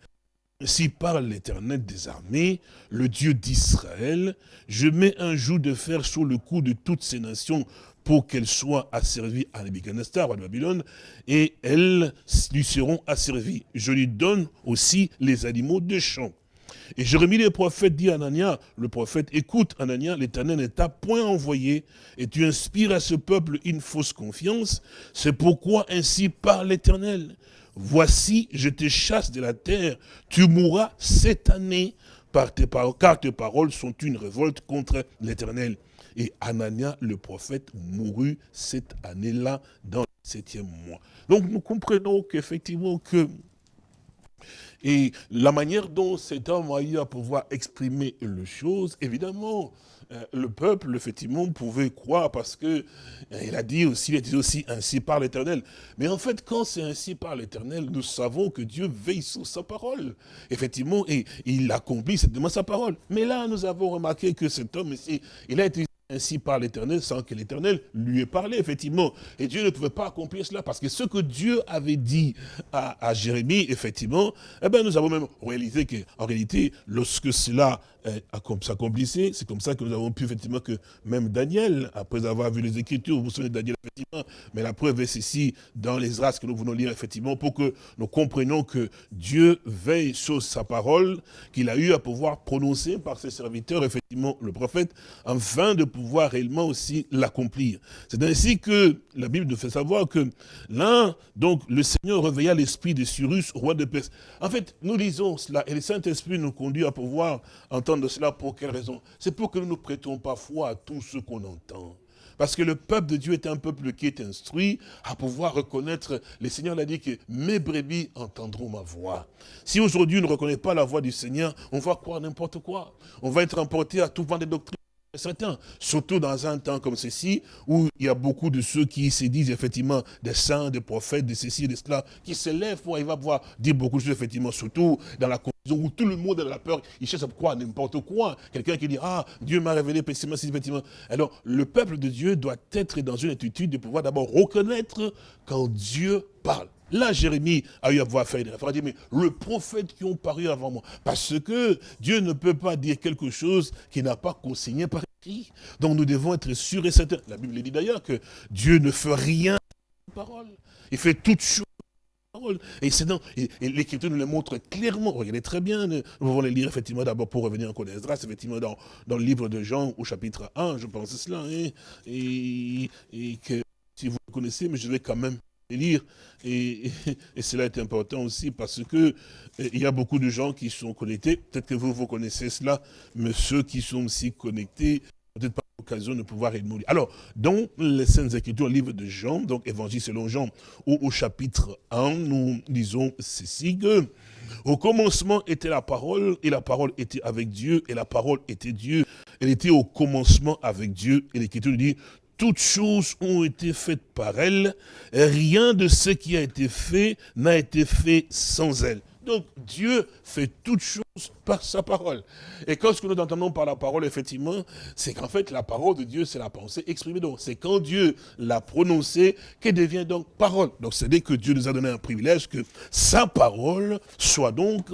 Ainsi parle l'Éternel des armées, le Dieu d'Israël, je mets un joug de fer sur le cou de toutes ces nations pour qu'elles soient asservies à Nebuchadnezzar, de Babylone, et elles lui seront asservies. Je lui donne aussi les animaux de champ. Et Jérémie le prophète dit à Anania, le prophète, écoute Anania, l'éternel n'est t'a point envoyé, et tu inspires à ce peuple une fausse confiance, c'est pourquoi ainsi parle l'éternel. Voici, je te chasse de la terre, tu mourras cette année, par tes car tes paroles sont une révolte contre l'éternel. Et Anania, le prophète, mourut cette année-là dans le septième mois. Donc nous comprenons qu'effectivement que et la manière dont cet homme a eu à pouvoir exprimer les choses, évidemment, euh, le peuple, effectivement, pouvait croire parce que euh, il a dit aussi, il a dit aussi ainsi par l'éternel. Mais en fait, quand c'est ainsi par l'éternel, nous savons que Dieu veille sur sa parole. Effectivement, et il accomplit certainement sa parole. Mais là, nous avons remarqué que cet homme ici, il a été ainsi par l'Éternel sans que l'Éternel lui ait parlé, effectivement. Et Dieu ne pouvait pas accomplir cela parce que ce que Dieu avait dit à, Jérémie, effectivement, eh bien, nous avons même réalisé qu'en réalité, lorsque cela euh, s'accomplissait, c'est comme ça que nous avons pu, effectivement, que même Daniel, après avoir vu les Écritures, vous vous souvenez de Daniel, effectivement, mais la preuve est ici, dans les races que nous venons lire, effectivement, pour que nous comprenions que Dieu veille sur sa parole, qu'il a eu à pouvoir prononcer par ses serviteurs, effectivement, le prophète, afin de pouvoir réellement aussi l'accomplir. C'est ainsi que la Bible nous fait savoir que là, donc, le Seigneur réveilla l'esprit de Cyrus, roi de Perse. En fait, nous lisons cela, et le Saint-Esprit nous conduit à pouvoir entendre cela pour quelle raison? C'est pour que nous ne prêtons pas foi à tout ce qu'on entend. Parce que le peuple de Dieu est un peuple qui est instruit à pouvoir reconnaître, le Seigneur l'a dit que mes brebis entendront ma voix. Si aujourd'hui on ne reconnaît pas la voix du Seigneur, on va croire n'importe quoi. On va être emporté à tout vent des doctrines surtout dans un temps comme ceci, où il y a beaucoup de ceux qui se disent effectivement des saints, des prophètes, de ceci, de cela, qui se lèvent pour, il va pouvoir dire beaucoup de choses effectivement, surtout dans la confusion où tout le monde a la peur, il cherche à croire n'importe quoi. Quelqu'un qui dit, ah, Dieu m'a révélé précisément, effectivement. Alors, le peuple de Dieu doit être dans une attitude de pouvoir d'abord reconnaître quand Dieu parle. Là, Jérémie a eu à pouvoir faire des références. Il dit, mais le prophète qui ont paru avant moi. Parce que Dieu ne peut pas dire quelque chose qui n'a pas consigné par écrit. Donc nous devons être sûrs et certains. La Bible dit d'ailleurs que Dieu ne fait rien par parole. Il fait toutes choses parole. Et c'est l'Écriture nous le montre clairement. Regardez très bien, nous pouvons les lire effectivement d'abord pour revenir en d'Esdras, effectivement dans, dans le livre de Jean au chapitre 1, je pense cela, hein. et, et que si vous le connaissez, mais je vais quand même lire. Et, cela est important aussi parce que eh, il y a beaucoup de gens qui sont connectés. Peut-être que vous, vous connaissez cela, mais ceux qui sont aussi connectés, peut-être pas l'occasion de pouvoir être lire. Alors, dans les Saintes Écritures, livre de Jean, donc Évangile selon Jean, au, au chapitre 1, nous lisons ceci que au commencement était la parole, et la parole était avec Dieu, et la parole était Dieu. Elle était au commencement avec Dieu, et l'Écriture dit, toutes choses ont été faites par elle, rien de ce qui a été fait n'a été fait sans elle. Donc Dieu fait toutes choses par sa parole. Et quand ce que nous entendons par la parole, effectivement, c'est qu'en fait la parole de Dieu, c'est la pensée exprimée. Donc c'est quand Dieu l'a prononcée qu'elle devient donc parole. Donc c'est-à-dire que Dieu nous a donné un privilège que sa parole soit donc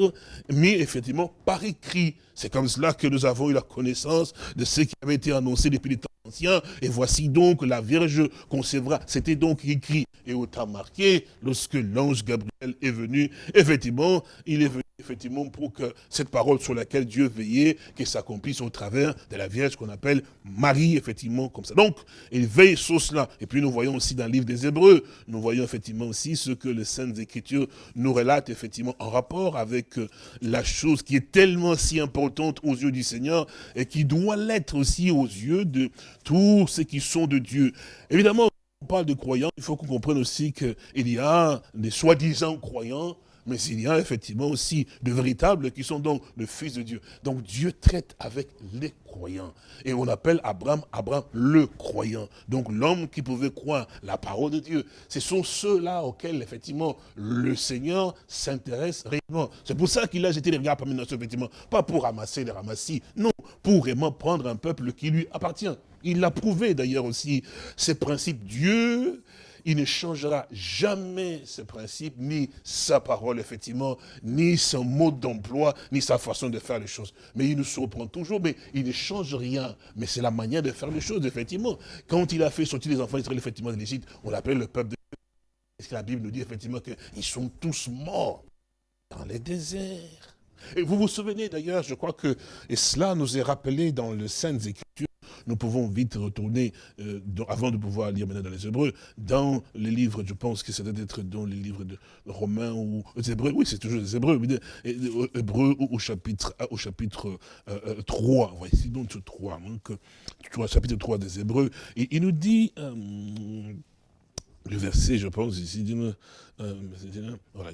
mise effectivement par écrit. C'est comme cela que nous avons eu la connaissance de ce qui avait été annoncé depuis les temps anciens. Et voici donc la Vierge concevra. C'était donc écrit et autant marqué lorsque l'ange Gabriel est venu. Effectivement, il est venu effectivement pour que cette parole sur laquelle Dieu veillait, qu'elle s'accomplisse au travers de la Vierge qu'on appelle Marie, effectivement, comme ça. Donc, il veille sur cela. Et puis nous voyons aussi dans le livre des Hébreux, nous voyons effectivement aussi ce que les Saintes Écritures nous relatent effectivement en rapport avec euh, la chose qui est tellement si importante aux yeux du Seigneur et qui doit l'être aussi aux yeux de tous ceux qui sont de Dieu. Évidemment, on parle de croyants, il faut qu'on comprenne aussi qu'il y a des soi-disant croyants mais il y a effectivement aussi de véritables qui sont donc le Fils de Dieu. Donc Dieu traite avec les croyants. Et on appelle Abraham, Abraham le croyant. Donc l'homme qui pouvait croire la parole de Dieu. Ce sont ceux-là auxquels effectivement le Seigneur s'intéresse réellement. C'est pour ça qu'il a jeté les regards parmi nous, effectivement. Pas pour ramasser les ramassis, non, pour vraiment prendre un peuple qui lui appartient. Il l'a prouvé d'ailleurs aussi, ces principes. Dieu il ne changera jamais ses principes, ni sa parole, effectivement, ni son mode d'emploi, ni sa façon de faire les choses. Mais il nous surprend toujours, mais il ne change rien. Mais c'est la manière de faire les choses, effectivement. Quand il a fait sortir les enfants d'Israël, effectivement, de l'Égypte, on l'appelle le peuple de Dieu. Est-ce que la Bible nous dit effectivement qu'ils sont tous morts dans les déserts? Et vous vous souvenez d'ailleurs, je crois que, et cela nous est rappelé dans le Saintes Écritures, nous pouvons vite retourner, euh, avant de pouvoir lire maintenant dans les Hébreux, dans les livres, je pense que ça doit être dans les livres de Romains ou les Hébreux, oui, c'est toujours les Hébreux, euh, Hébreux au chapitre, au chapitre 3, voici donc 3, donc, 3, chapitre 3 des Hébreux, il nous dit, le verset, je pense, ici, voilà,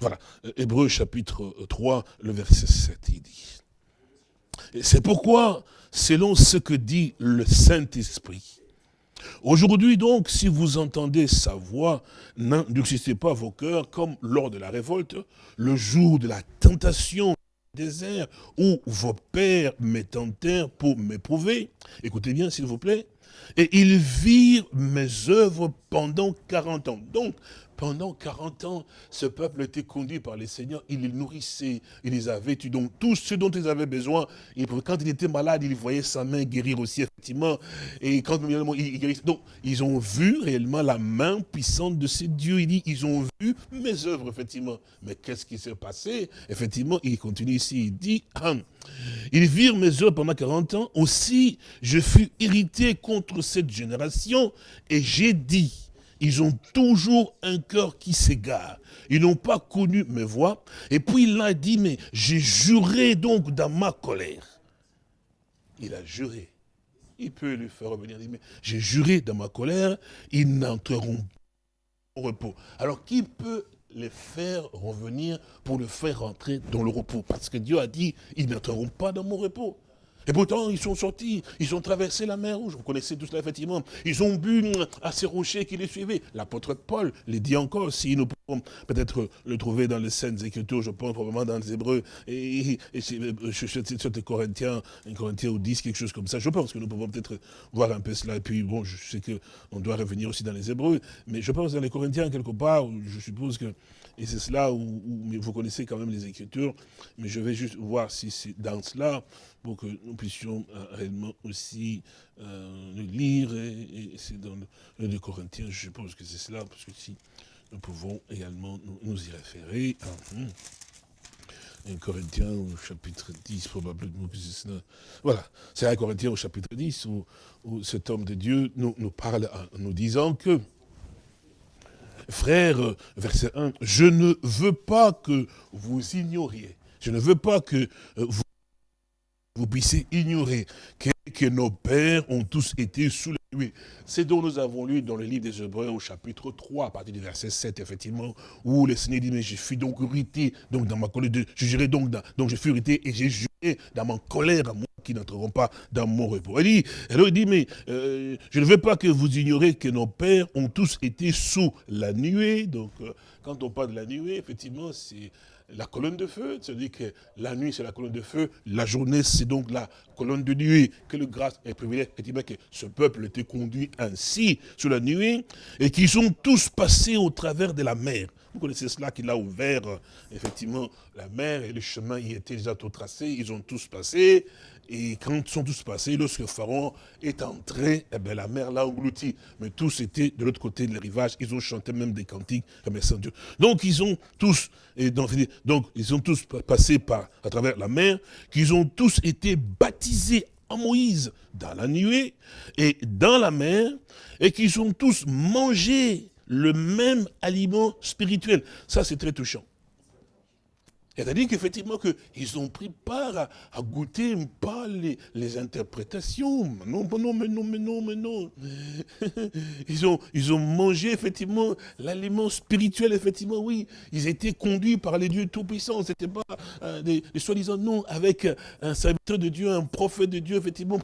voilà, Hébreu chapitre 3, le verset 7, il dit. C'est pourquoi, selon ce que dit le Saint-Esprit, Aujourd'hui donc, si vous entendez sa voix, n'endurcissez pas vos cœurs comme lors de la révolte, le jour de la tentation désert où vos pères m'étentèrent pour m'éprouver. Écoutez bien s'il vous plaît. Et ils virent mes œuvres pendant 40 ans. Donc, pendant 40 ans, ce peuple était conduit par les seigneurs, il les nourrissait, il les avait vêtus. Donc tout ce dont ils avaient besoin, quand il était malade, il voyait sa main guérir aussi, effectivement. Et quand il guérissait, donc ils ont vu réellement la main puissante de ces dieux. Il dit, ils ont vu mes œuvres, effectivement. Mais qu'est-ce qui s'est passé? Effectivement, il continue ici, il dit, ah, ils virent mes œuvres pendant 40 ans. Aussi, je fus irrité contre cette génération et j'ai dit, ils ont toujours un cœur qui s'égare. Ils n'ont pas connu mes voix. Et puis il a dit, mais j'ai juré donc dans ma colère. Il a juré. Il peut lui faire revenir, mais j'ai juré dans ma colère, ils n'entreront pas au repos. Alors qui peut les faire revenir pour le faire rentrer dans le repos? Parce que Dieu a dit, ils n'entreront pas dans mon repos. Et pourtant, ils sont sortis, ils ont traversé la mer rouge, vous connaissez tout cela effectivement. Ils ont bu à ces rochers qui les suivaient. L'apôtre Paul les dit encore, si nous pouvons peut-être le trouver dans les scènes Écritures, je pense probablement dans les Hébreux, et, et, sur les Corinthiens, un Corinthien ou 10, quelque chose comme ça. Je pense que nous pouvons peut-être voir un peu cela. Et puis, bon, je sais qu'on doit revenir aussi dans les Hébreux, mais je pense dans les Corinthiens, quelque part, je suppose que et c'est cela où, vous connaissez quand même les Écritures, mais je vais juste voir si c'est dans cela, pour que nous puissions euh, réellement aussi euh, le lire, et, c'est dans le, le Corinthiens, je suppose que c'est cela, parce que si nous pouvons également nous, y référer. Hmm. Un Corinthien au chapitre 10, probablement que c'est. Voilà, c'est un Corinthien au chapitre 10 où, cet homme de Dieu nous parle en nous disant que Frère, verset 1, je ne veux pas que vous ignoriez, je ne veux pas que euh, vous, puissiez ignorer que, nos pères ont tous été sous nuit. C'est dont nous avons lu dans le livre des Hébreux au chapitre 3, à partir du verset 7, effectivement, où le Seigneur dit, mais je suis donc irrité, donc dans ma colère, je jurais donc, donc je suis irrité et j'ai juré dans ma colère à moi qui n'entreront pas dans mon repos. Elle dit, alors il dit, mais euh, je ne veux pas que vous ignorez que nos pères ont tous été sous la nuée. Donc, euh, quand on parle de la nuée, effectivement, c'est la colonne de feu. C'est-à-dire que la nuit, c'est la colonne de feu. La journée, c'est donc la colonne de nuée. Que le grâce et privilège, effectivement, que ce peuple était conduit ainsi sous la nuée et qu'ils sont tous passés au travers de la mer. Vous connaissez cela qu'il a ouvert, effectivement, la mer et le chemin y était déjà tout tracé. Ils ont tous passé. Et quand ils sont tous passés, lorsque Pharaon est entré, eh bien, la mer l'a englouti. Mais tous étaient de l'autre côté du rivage. Ils ont chanté même des cantiques remerciant Dieu. Donc ils ont tous, et donc ils ont tous passé par, à travers la mer, qu'ils ont tous été baptisés en Moïse dans la nuée et dans la mer, et qu'ils ont tous mangé le même aliment spirituel. Ça, c'est très touchant. C'est-à-dire qu'effectivement, ils ont pris part à, goûter pas les, interprétations. Non, non, mais non, mais non, mais non. *laughs* Ils ont, ils ont mangé effectivement l'aliment spirituel, effectivement, oui. Ils étaient conduits par les dieux tout-puissants. Ce n'était pas euh, des, soi-disant non, avec un serviteur de Dieu, un prophète de Dieu, effectivement,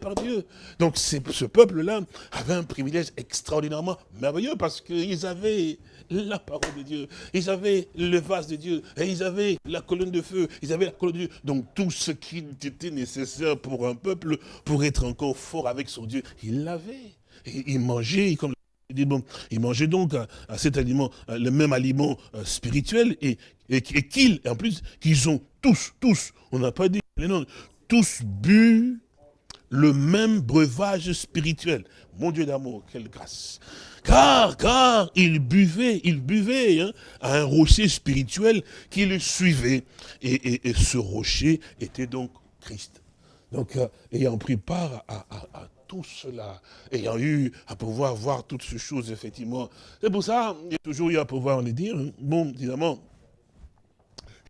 par Dieu. Donc ce peuple-là avait un privilège extraordinairement merveilleux parce qu'ils avaient la parole de Dieu, ils avaient le vase de Dieu, et ils avaient la colonne de feu, ils avaient la colonne de Dieu. Donc tout ce qui était nécessaire pour un peuple, pour être encore fort avec son Dieu, ils l'avaient. Ils mangeaient, comme bon, ils mangeaient donc à, cet aliment, le même aliment euh, spirituel, et, qu'ils, en plus, qu'ils ont tous, tous, on n'a pas dit les noms, tous bu le même breuvage spirituel. Mon Dieu d'amour, quelle grâce. Car, car, il buvait, il buvait hein, à un rocher spirituel qui le suivait. Et, ce rocher était donc Christ. Donc, euh, ayant pris part à, tout cela, ayant eu à pouvoir voir toutes ces choses, effectivement. C'est pour ça, il y a toujours eu à pouvoir le dire. Hein. Bon, évidemment,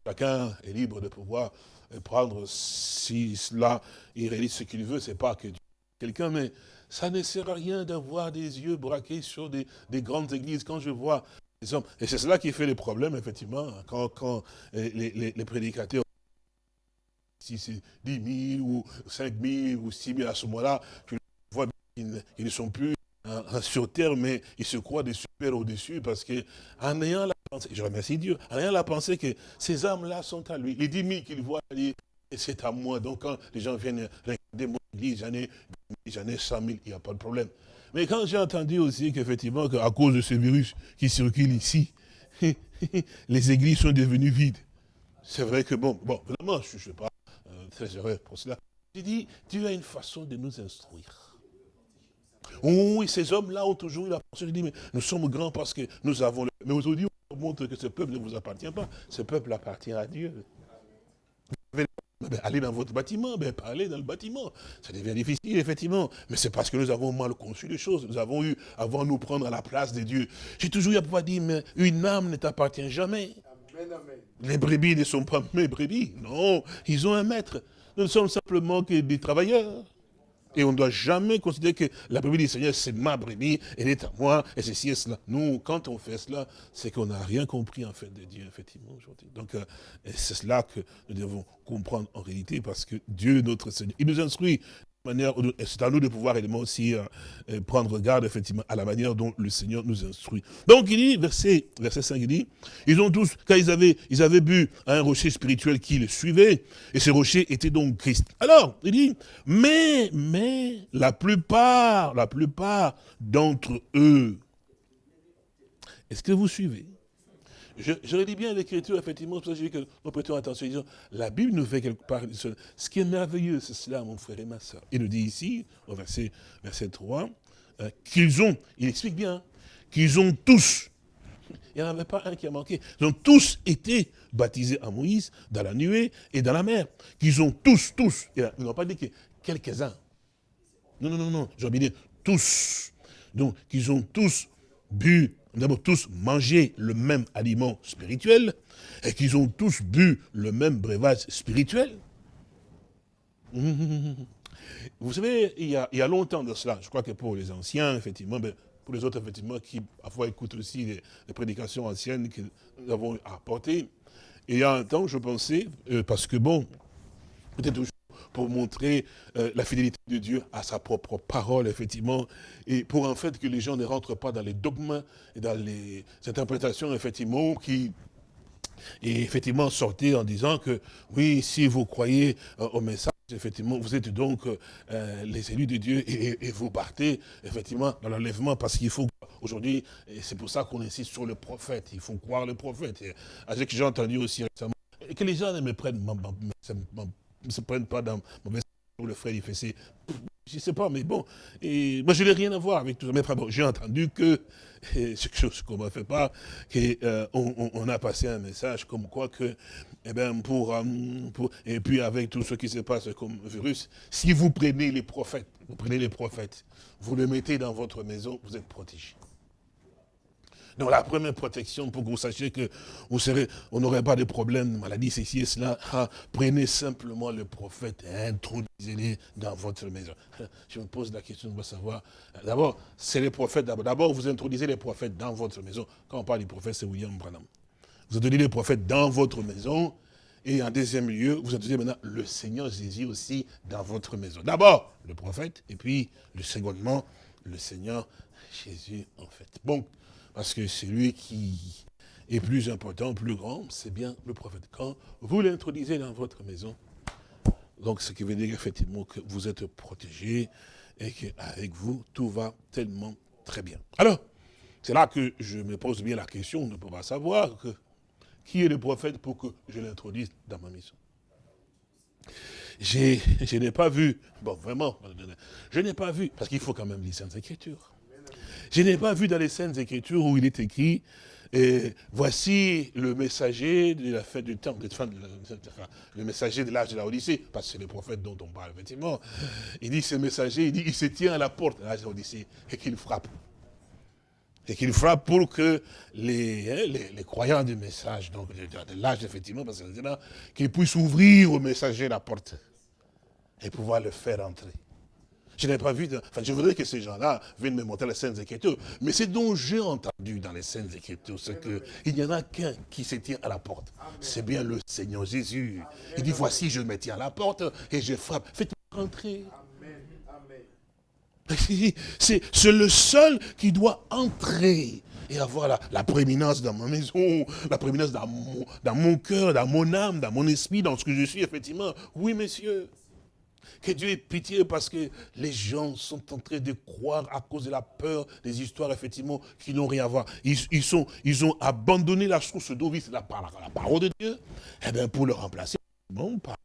chacun est libre de pouvoir prendre si cela, il réalise ce qu'il veut, c'est pas que quelqu'un, mais ça ne sert à rien d'avoir des yeux braqués sur des, grandes églises. Quand je vois les hommes, et c'est cela qui fait les problèmes, effectivement, quand, quand les, prédicateurs, si c'est 10 000 ou 5 000 ou 6 000 à ce moment-là, je vois qu'ils ne sont plus sur terre, mais ils se croient des super au-dessus parce que en ayant la je remercie Dieu, en ayant la pensée que ces âmes-là sont à lui, les 10 000 qu'il voit, c'est à moi. Donc quand les gens viennent regarder mon église, j'en ai j'en ai 100 000, il n'y a pas de problème. Mais quand j'ai entendu aussi qu'effectivement, à cause de ce virus qui circule ici, *laughs* les églises sont devenues vides. C'est vrai que, bon, bon, vraiment, je ne suis pas euh, très heureux pour cela. J'ai dit, Dieu a une façon de nous instruire. Oui, ces hommes-là ont toujours eu la pensée, je dis, mais nous sommes grands parce que nous avons... Le... Mais aujourd'hui, montre que ce peuple ne vous appartient pas. Ce peuple appartient à Dieu. Ben, allez dans votre bâtiment, ben, parlez dans le bâtiment. Ça devient difficile, effectivement. Mais c'est parce que nous avons mal conçu les choses. Nous avons eu, avant nous prendre à la place de Dieu. J'ai toujours eu à pouvoir dire, mais une âme ne t'appartient jamais. Les brebis ne sont pas mes brebis. Non, ils ont un maître. Nous ne sommes simplement que des travailleurs. Et on ne doit jamais considérer que la brebis du Seigneur, c'est ma brebis, elle est à moi, et ceci et cela. Nous, quand on fait cela, c'est qu'on n'a rien compris en fait de Dieu, effectivement, aujourd'hui. Donc, euh, c'est cela que nous devons comprendre en réalité, parce que Dieu, notre Seigneur, il nous instruit c'est à nous de pouvoir également aussi euh, euh, prendre garde effectivement à la manière dont le Seigneur nous instruit. Donc il dit, verset, verset 5, il dit, ils ont tous, quand ils avaient, ils avaient bu à un rocher spirituel qui les suivait, et ce rocher était donc Christ. Alors, il dit, mais, mais, la plupart, la plupart d'entre eux, est-ce que vous suivez? Je, je relis bien l'écriture, effectivement, parce que je dis que nous prêtons attention. La Bible nous fait quelque part, ce qui est merveilleux, c'est cela, mon frère et ma soeur. Il nous dit ici, au verset, verset 3, euh, qu'ils ont, il explique bien, qu'ils ont tous, il n'y en avait pas un qui a manqué, ils ont tous été baptisés à Moïse, dans la nuée et dans la mer. Qu'ils ont tous, tous, ils n'ont pas dit que quelques-uns. Non, non, non, non, j'ai dire tous. Donc, qu'ils ont tous bu nous tous mangé le même aliment spirituel et qu'ils ont tous bu le même breuvage spirituel. *laughs* Vous savez, il y, a, longtemps de cela, je crois que pour les anciens, effectivement, mais pour les autres, effectivement, qui parfois écoutent aussi les, prédications anciennes que nous avons apportées, il y a un temps, je pensais, euh, parce que bon, peut-être pour montrer euh, la fidélité de Dieu à sa propre parole, effectivement, et pour en fait que les gens ne rentrent pas dans les dogmes et dans les interprétations, effectivement, qui et effectivement sortaient en disant que, oui, si vous croyez euh, au message, effectivement, vous êtes donc euh, les élus de Dieu et, vous partez, effectivement, dans l'enlèvement, parce qu'il faut, aujourd'hui, c'est pour ça qu'on insiste sur le prophète, il faut croire le prophète. Et, avec j'ai entendu aussi récemment, que les gens ne me prennent ne se prennent pas dans mauvais le frère, il fait. Je ne sais pas, mais bon, et moi je n'ai rien à voir avec tout ça. Mais bon, j'ai entendu que, *laughs* c'est quelque chose qu'on ne m'a fait pas, qu'on euh, on, a passé un message comme quoi que, eh ben, pour, euh, pour, et puis avec tout ce qui se passe comme virus, si vous prenez les prophètes, vous prenez les prophètes, vous le mettez dans votre maison, vous êtes protégé. Donc la première protection pour que vous sachiez que vous on n'aurait pas de problème de maladie, ceci et cela, ah, prenez simplement le prophète et introduisez-les dans votre maison. *laughs* Je me pose la question de savoir, d'abord, c'est les prophètes, d'abord vous introduisez les prophètes dans votre maison. Quand on parle du prophète, c'est William Branham. Vous introduisez les prophètes dans votre maison, et en deuxième lieu, vous introduisez maintenant le Seigneur Jésus aussi dans votre maison. D'abord, le prophète, et puis, le secondement, le Seigneur Jésus, en fait. Bon, parce que c'est lui qui est plus important, plus grand, c'est bien le prophète. Quand vous l'introduisez dans votre maison, donc ce qui veut dire effectivement que vous êtes protégé et qu'avec vous, tout va tellement très bien. Alors, c'est là que je me pose bien la question de pouvoir savoir que, qui est le prophète pour que je l'introduise dans ma maison. je n'ai pas vu, bon vraiment, je n'ai pas vu, parce qu'il faut quand même les Saintes Écritures. Je n'ai pas vu dans les Saintes Écritures où il est écrit, voici le messager de la fête du temps, le messager de l'âge de la Odyssée, parce que c'est le prophète dont on parle, effectivement. Il dit, ce messager, il dit, il se tient à la porte de l'âge de l'Odyssée et qu'il frappe. Et qu'il frappe pour que les, hein, croyants du message, donc de, l'âge, effectivement, parce qu'ils puissent ouvrir au messager la porte et pouvoir le faire entrer. Je n'ai pas vu, enfin je voudrais que ces gens-là viennent me montrer les scènes Écritures. Mais ce dont j'ai entendu dans les scènes Écritures, c'est qu'il n'y en a qu'un qui se tient à la porte. C'est bien le Seigneur Jésus. Il dit, voici, je me tiens à la porte et je frappe. Faites-moi rentrer. C'est le seul qui doit entrer et avoir la, la prééminence dans ma maison, la prééminence dans mon, dans mon cœur, dans mon âme, dans mon esprit, dans ce que je suis, effectivement. Oui, messieurs. Que Dieu ait pitié parce que les gens sont en train de croire à cause de la peur des histoires, effectivement, qui n'ont rien à voir. Ils, sont, ils ont abandonné la source d'eau, c'est la, la, parole de Dieu, eh bien pour le remplacer, bon, par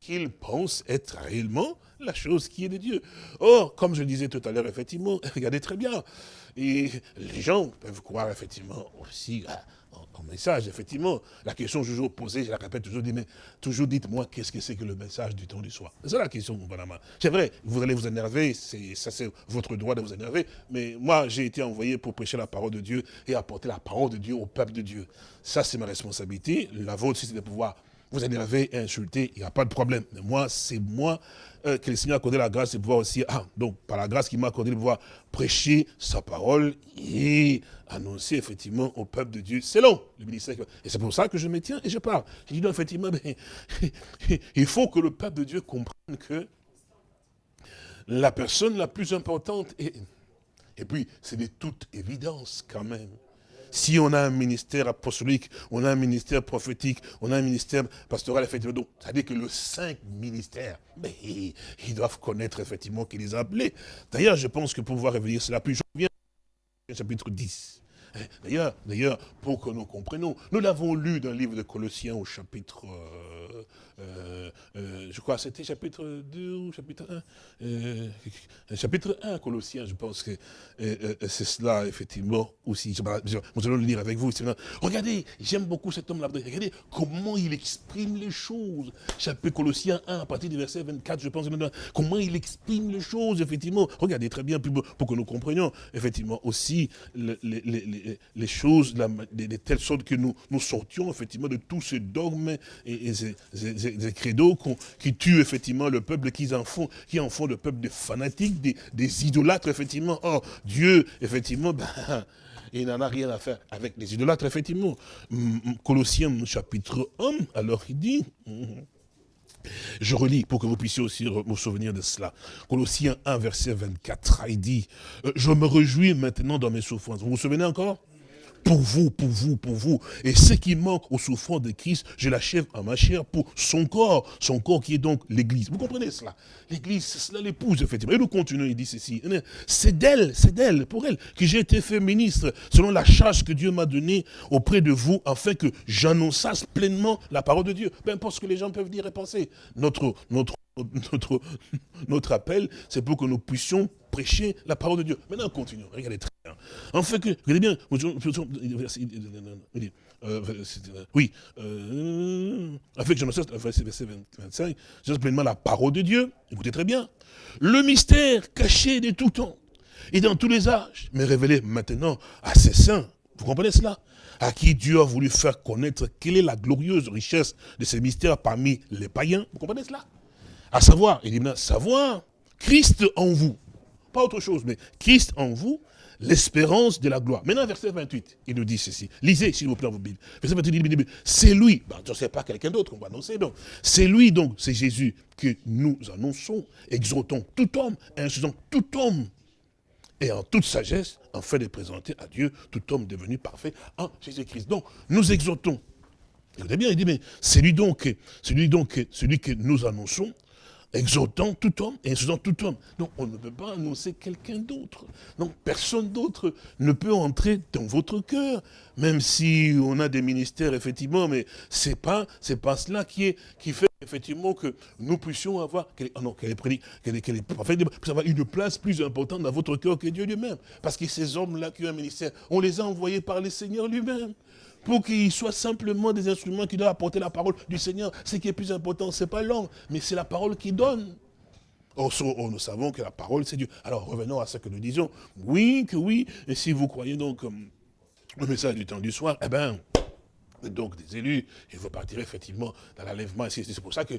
qu'ils pensent être réellement la chose qui est de Dieu. Or, comme je disais tout à l'heure, effectivement, *laughs* regardez très bien, les gens peuvent croire effectivement aussi message, effectivement. La question toujours posée, je la répète toujours, mais toujours dites-moi qu'est-ce que c'est que le message du temps du soir? C'est la question, madame. C'est vrai, vous allez vous énerver, ça c'est votre droit de vous énerver, mais moi j'ai été envoyé pour prêcher la parole de Dieu et apporter la parole de Dieu au peuple de Dieu. Ça c'est ma responsabilité. La vôtre, c'est de pouvoir vous énerver et insulter, il n'y a pas de problème. Mais moi, c'est moi euh, que le Seigneur a accordé la grâce de pouvoir aussi, ah, donc par la grâce qu'il m'a accordé de pouvoir prêcher sa parole et annoncer effectivement au peuple de Dieu selon le ministère. Et c'est pour ça que je me tiens et je parle. Je dis non, effectivement, *laughs* il faut que le peuple de Dieu comprenne que la personne la plus importante, est, et puis c'est de toute évidence quand même, si on a un ministère apostolique, on a un ministère prophétique, on a un ministère pastoral, effectivement, c'est-à-dire que le cinq ministères, ils, doivent connaître effectivement qui les a appelés. D'ailleurs, je pense que pour pouvoir revenir cela, plus je reviens au chapitre 10. Hein, d'ailleurs, d'ailleurs, pour que nous comprenions, nous l'avons lu dans le livre de Colossiens au chapitre euh, euh, euh, je crois c'était chapitre 2 ou chapitre 1, euh, chapitre 1 Colossiens, je pense que c'est cela effectivement aussi, nous allons le lire avec vous. Regardez, j'aime beaucoup cet homme-là, regardez comment il exprime les choses. Chapitre Colossiens 1, à partir du verset 24, je pense, comment il exprime les choses, effectivement. Regardez très bien, pour que nous comprenions, effectivement, aussi les, choses de, telle sorte que nous, sortions, effectivement, de tous ces dogmes et, ces des, credos qui tuent effectivement le peuple, qui en font, qui en font le peuple des fanatiques, des, idolâtres, effectivement. Or, Dieu, effectivement, *laughs* ben, il n'en a rien à faire avec les idolâtres, effectivement. Colossiens chapitre 1, alors il dit... *laughs* Je relis pour que vous puissiez aussi vous souvenir de cela. Colossiens 1, verset 24, il dit, euh, je me réjouis maintenant dans mes souffrances. Vous vous souvenez encore? Pour vous, pour vous, pour vous. Et ce qui manque aux souffrances de Christ, je l'achève en ma chair pour son corps, son corps qui est donc l'Église. Vous comprenez cela? L'Église, c'est cela l'épouse, effectivement. Et nous continuons, il dit ceci. C'est d'elle, c'est d'elle, pour elle, que j'ai été fait ministre, selon la charge que Dieu m'a donnée auprès de vous, afin que j'annonçasse pleinement la parole de Dieu. Peu importe ce que les gens peuvent dire et penser. Notre, notre *laughs* notre, appel, c'est pour que nous puissions prêcher la parole de Dieu. Maintenant, continuons. Regardez très bien. En fait, regardez bien. Oui. Euh, avec Genèse, verset 25, c'est pleinement la parole de Dieu. Écoutez très bien. Le mystère caché de tout temps et dans tous les âges, mais révélé maintenant à ses saints. Vous comprenez cela? À qui Dieu a voulu faire connaître quelle est la glorieuse richesse de ces mystères parmi les païens. Vous comprenez cela? À savoir, il dit maintenant, savoir, Christ en vous. Pas autre chose, mais Christ en vous, l'espérance de la gloire. Maintenant, verset 28, il nous dit ceci. Lisez, s'il vous plaît, vos Bibles. Verset 28, c'est lui. Ben, je ne sais pas quelqu'un d'autre qu'on va annoncer, donc. C'est lui, donc, c'est Jésus que nous annonçons, exhortons tout homme, insultons tout homme. Et en toute sagesse, en fait de présenter à Dieu tout homme devenu parfait en Jésus-Christ. Donc, nous exhortons. Écoutez bien, il dit, mais celui donc, celui donc, celui que nous annonçons, exhortant tout homme et insultant tout homme. Donc on ne peut pas annoncer quelqu'un d'autre. Donc personne d'autre ne peut entrer dans votre cœur, même si on a des ministères effectivement, mais c'est pas pas cela qui est qui fait effectivement que nous puissions avoir qu'elle est qu'elle qu'elle avoir une place plus importante dans votre cœur que Dieu lui-même, parce que ces hommes-là qui ont un ministère, on les a envoyés par le Seigneur lui-même pour qu'ils soient simplement des instruments qui doivent apporter la parole du Seigneur. Ce qui est plus important, ce n'est pas l'homme, mais c'est la parole qui donne. Or, nous savons que la parole, c'est Dieu. Alors, revenons à ce que nous disons. Oui, que oui, et si vous croyez donc euh, le message du temps du soir, eh bien, donc des élus, il faut partir effectivement dans l'enlèvement. C'est pour ça que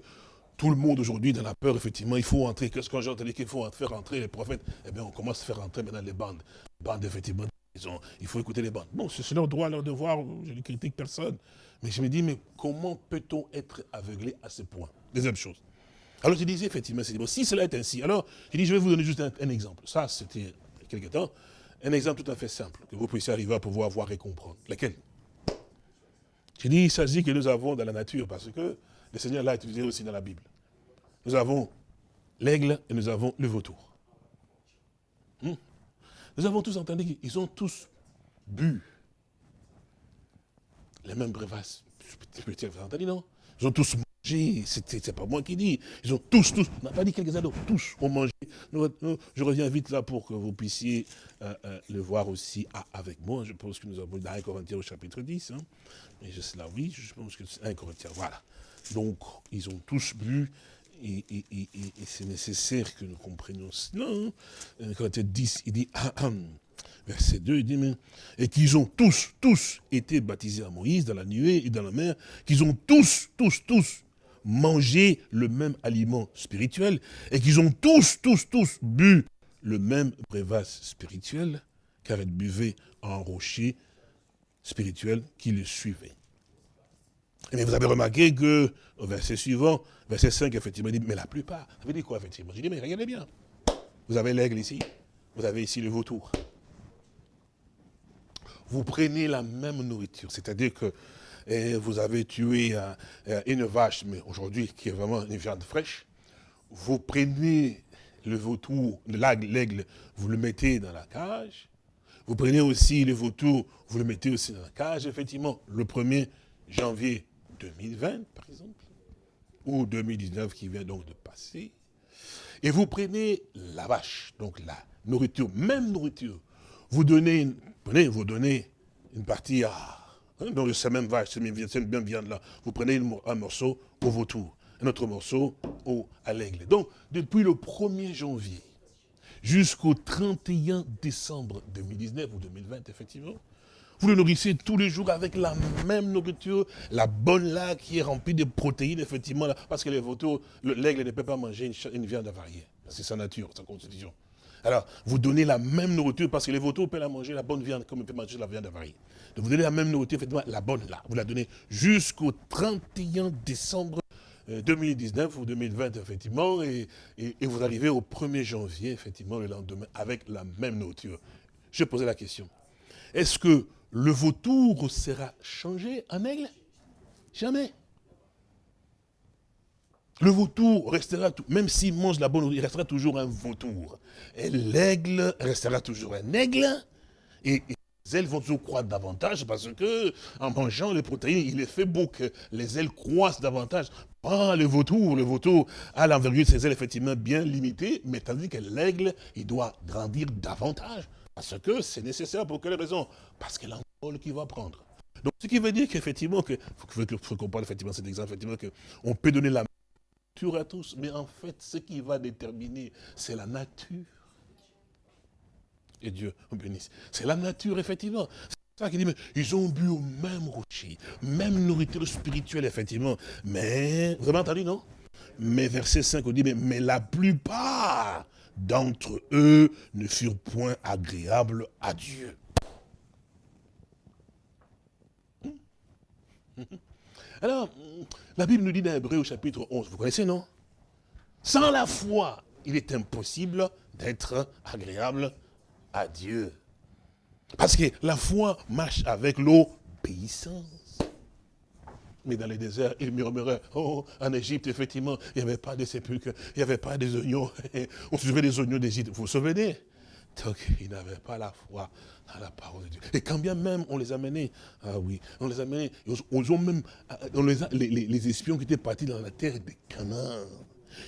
tout le monde aujourd'hui dans la peur, effectivement, il faut entrer. Qu'est-ce que j'ai entendu qu'il faut faire entrer les prophètes? Eh bien, on commence à faire entrer maintenant les bandes. Bandes, effectivement, il faut écouter les bandes. Bon, c'est leur droit, leur devoir, je ne critique personne. Mais je me dis, mais comment peut-on être aveuglé à ce point? Deuxième chose. Alors je disais, effectivement, si cela est ainsi, alors je dis, je vais vous donner juste un, exemple. Ça, c'était il y a quelque temps. Un exemple tout à fait simple, que vous puissiez arriver à pouvoir voir et comprendre. Lequel? Je dis, il s'agit que nous avons dans la nature, parce que le Seigneur l'a utilisé aussi dans la Bible. Nous avons l'aigle et nous avons le vautour. Nous avons tous entendu qu'ils ont tous bu les mêmes breuvages. Vous avez entendu, non? Ils ont tous mangé, c'est pas moi qui dis. Ils ont tous, tous, on n'a pas dit quelques-uns tous ont mangé. je reviens vite là pour que vous puissiez euh, euh, le voir aussi avec moi. Je pense que nous avons dans 1 Corinthiens au chapitre 10. Hein. Mais je là, oui, je pense que c'est 1 Corinthiens, voilà. Donc, ils ont tous bu et, c'est nécessaire que nous comprenions cela. Quand il dit, il dit, verset 2, il dit, et qu'ils ont tous, tous été baptisés à Moïse dans la nuée et dans la mer, qu'ils ont tous, tous, tous mangé le même aliment spirituel, et qu'ils ont tous, tous, tous bu le même breuvage spirituel, car ils buvaient un rocher spirituel qui les suivait. Mais vous avez remarqué que, au verset suivant, verset 5, effectivement, il dit, mais la plupart, ça veut dire quoi, effectivement? J'ai dit, mais regardez bien. Vous avez l'aigle ici, vous avez ici le vautour. Vous prenez la même nourriture, c'est-à-dire que eh, vous avez tué une vache, mais aujourd'hui, qui est vraiment une viande fraîche. Vous prenez le vautour, l'aigle, vous le mettez dans la cage. Vous prenez aussi le vautour, vous le mettez aussi dans la cage. Effectivement, le 1er janvier 2020, par exemple, ou 2019 qui vient donc de passer, et vous prenez la vache, donc la nourriture, même nourriture, vous donnez, une, prenez, vous donnez une partie à, hein, donc cette même vache, cette même viande-là, vous prenez un morceau au vautour, un autre morceau au, à l'aigle. Donc, depuis le 1er janvier jusqu'au 31 décembre 2019 ou 2020, effectivement, vous le nourrissez tous les jours avec la même nourriture, la bonne là qui est remplie de protéines, effectivement, parce que les vautours, l'aigle ne peut pas manger une, viande avariée. C'est sa nature, sa constitution. Alors, vous donnez la même nourriture, parce que les vautours peuvent la manger, la bonne viande, comme ils peuvent manger la viande avariée. Donc, vous donnez la même nourriture, effectivement, la bonne là. Vous la donnez jusqu'au 31 décembre 2019 euh, ou 2020, effectivement, et, et, vous arrivez au 1er janvier, effectivement, le lendemain, avec la même nourriture. Je posais la question. Est-ce que le vautour sera changé en aigle? Jamais. Le vautour restera, même s'il mange la bonne il restera toujours un vautour. Et l'aigle restera toujours un aigle. Et, les ailes vont toujours croître davantage parce que, en mangeant les protéines, il est fait beau que les ailes croissent davantage. Pas le vautour. Le vautour a l'envergure de ses ailes effectivement bien limitée, mais tandis que l'aigle, il doit grandir davantage. Parce que c'est nécessaire pour quelle raison? Parce que l'envol qu'il va prendre. Donc, ce qui veut dire qu'effectivement, il faut, qu'on parle effectivement cet exemple, effectivement, qu'on peut donner la nature à tous, mais en fait, ce qui va déterminer, c'est la nature. Et Dieu bénisse. C'est la nature, effectivement. C'est ça qui dit, mais ils ont bu au même rocher, même nourriture spirituelle, effectivement. Mais, vous avez entendu, non? Mais verset 5, on dit, mais, mais la plupart d'entre eux ne furent point agréables à Dieu. Alors, la Bible nous dit dans Hébreu au chapitre 11, vous connaissez, non? Sans la foi, il est impossible d'être agréable à Dieu. Parce que la foi marche avec l'obéissance. Mais dans les déserts, ils murmuraient, oh, en Égypte, effectivement, il n'y avait pas de sépulcres, il n'y avait pas des oignons. On se souvient des oignons d'Égypte, vous vous souvenez Donc, ils n'avaient pas la foi dans la parole de Dieu. Et quand bien même on les a menés, ah oui, on les a menés, ils ont même, on les, les, les, espions qui étaient partis dans la terre des Canaan,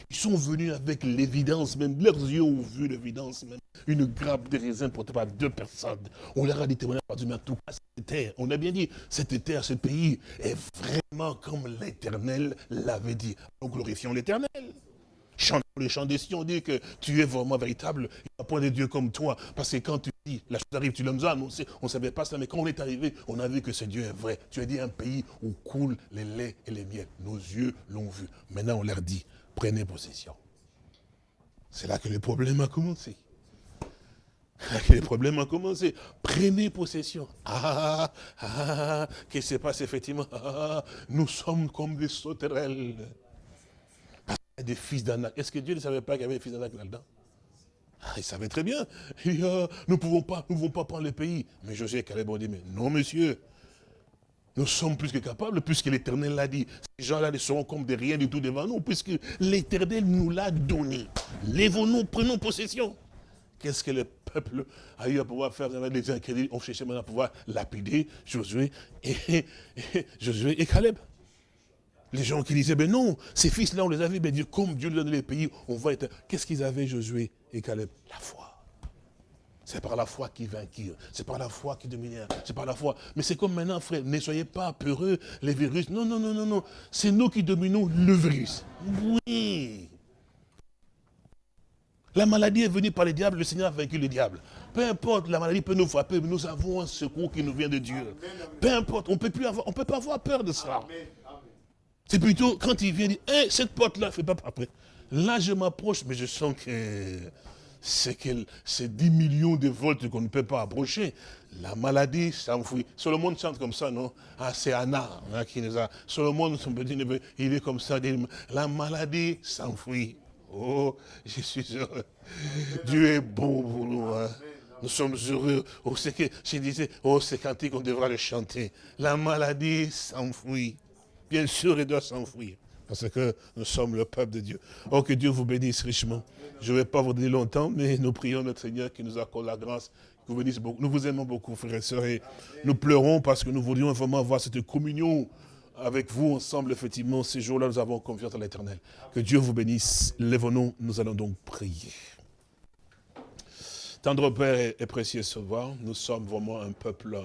ils sont venus avec l'évidence même, leurs yeux ont vu l'évidence même. Une grappe de raisin portée par deux personnes. On leur a dit témoignage par Dieu, mais en tout cas, cette terre, on a bien dit, cette terre, ce pays est vraiment comme l'éternel l'avait dit. Nous glorifions l'éternel. Chantons les chants des on dit que tu es vraiment véritable. Il n'y a point de Dieu comme toi. Parce que quand tu dis, la chose arrive, tu l'aimes, on ne savait pas ça, mais quand on est arrivé, on a vu que ce Dieu est vrai. Tu as dit un pays où coulent les laits et les miels. Nos yeux l'ont vu. Maintenant, on leur dit, prenez possession. C'est là que le problème a commencé. Que le problème a commencé. Prenez possession. Ah, ah, ah qu'est-ce qui se passe effectivement? Ah, Nous sommes comme des sauterelles. Des fils d'Anak. Est-ce que Dieu ne savait pas qu'il y avait des fils d'Anak là-dedans? Ah, il savait très bien. *laughs* nous ne pouvons pas, nous pouvons pas prendre le pays. Mais Josué Caleb ont dit, mais non, monsieur, nous sommes plus que capables, puisque l'Éternel l'a dit. Ces gens-là ne seront comme des rien du tout devant nous, puisque l'Éternel nous l'a donné. Lèvons-nous, prenons possession. Qu'est-ce que le peuple a eu à pouvoir faire? Avec les incrédules On cherchait maintenant à pouvoir lapider Josué et, Josué et Caleb. Les gens qui disaient, ben non, ces fils-là, on les avait, ben comme Dieu nous donne les pays, on va être... Qu'est-ce qu'ils avaient, Josué et Caleb? La foi. C'est par la foi qui vainquirent. C'est par la foi qui dominèrent. C'est par la foi. Mais c'est comme maintenant, frère, ne soyez pas peureux, les virus. Non, non, non, non, non. C'est nous qui dominons le virus. Oui. La maladie est venue par le diable, le Seigneur a vaincu le diable. Peu importe, la maladie peut nous frapper, mais nous avons un secours qui nous vient de Dieu. Peu importe, on ne peut pas avoir peur de ça. C'est plutôt quand il vient dire, hé, cette porte-là, ne fais pas après. Là, je m'approche, mais je sens que c'est c'est 10 millions de volts qu'on ne peut pas approcher. La maladie s'enfuit. monde chante comme ça, non? Ah, c'est Anna hein, qui nous a... monde, son petit neveu, il est comme ça. La maladie s'enfuit. Oh, je suis heureux. Dieu est bon pour nous. Hein. Nous sommes heureux. Oh, c'est que, je disais, oh, c'est cantique, on devra le chanter. La maladie s'enfuit. Bien sûr, elle doit s'enfuir. Parce que nous sommes le peuple de Dieu. Oh, que Dieu vous bénisse richement. Je ne vais pas vous donner longtemps, mais nous prions notre Seigneur qui nous accorde la grâce, vous bénisse. Nous vous aimons beaucoup, frères et sœurs, nous pleurons parce que nous voulions vraiment avoir cette communion avec vous ensemble, effectivement, ces jours-là, nous avons confiance à l'éternel. Que Dieu vous bénisse. Lèvons-nous, nous allons donc prier. Tendre Père et précieux Sauveur, nous sommes vraiment un peuple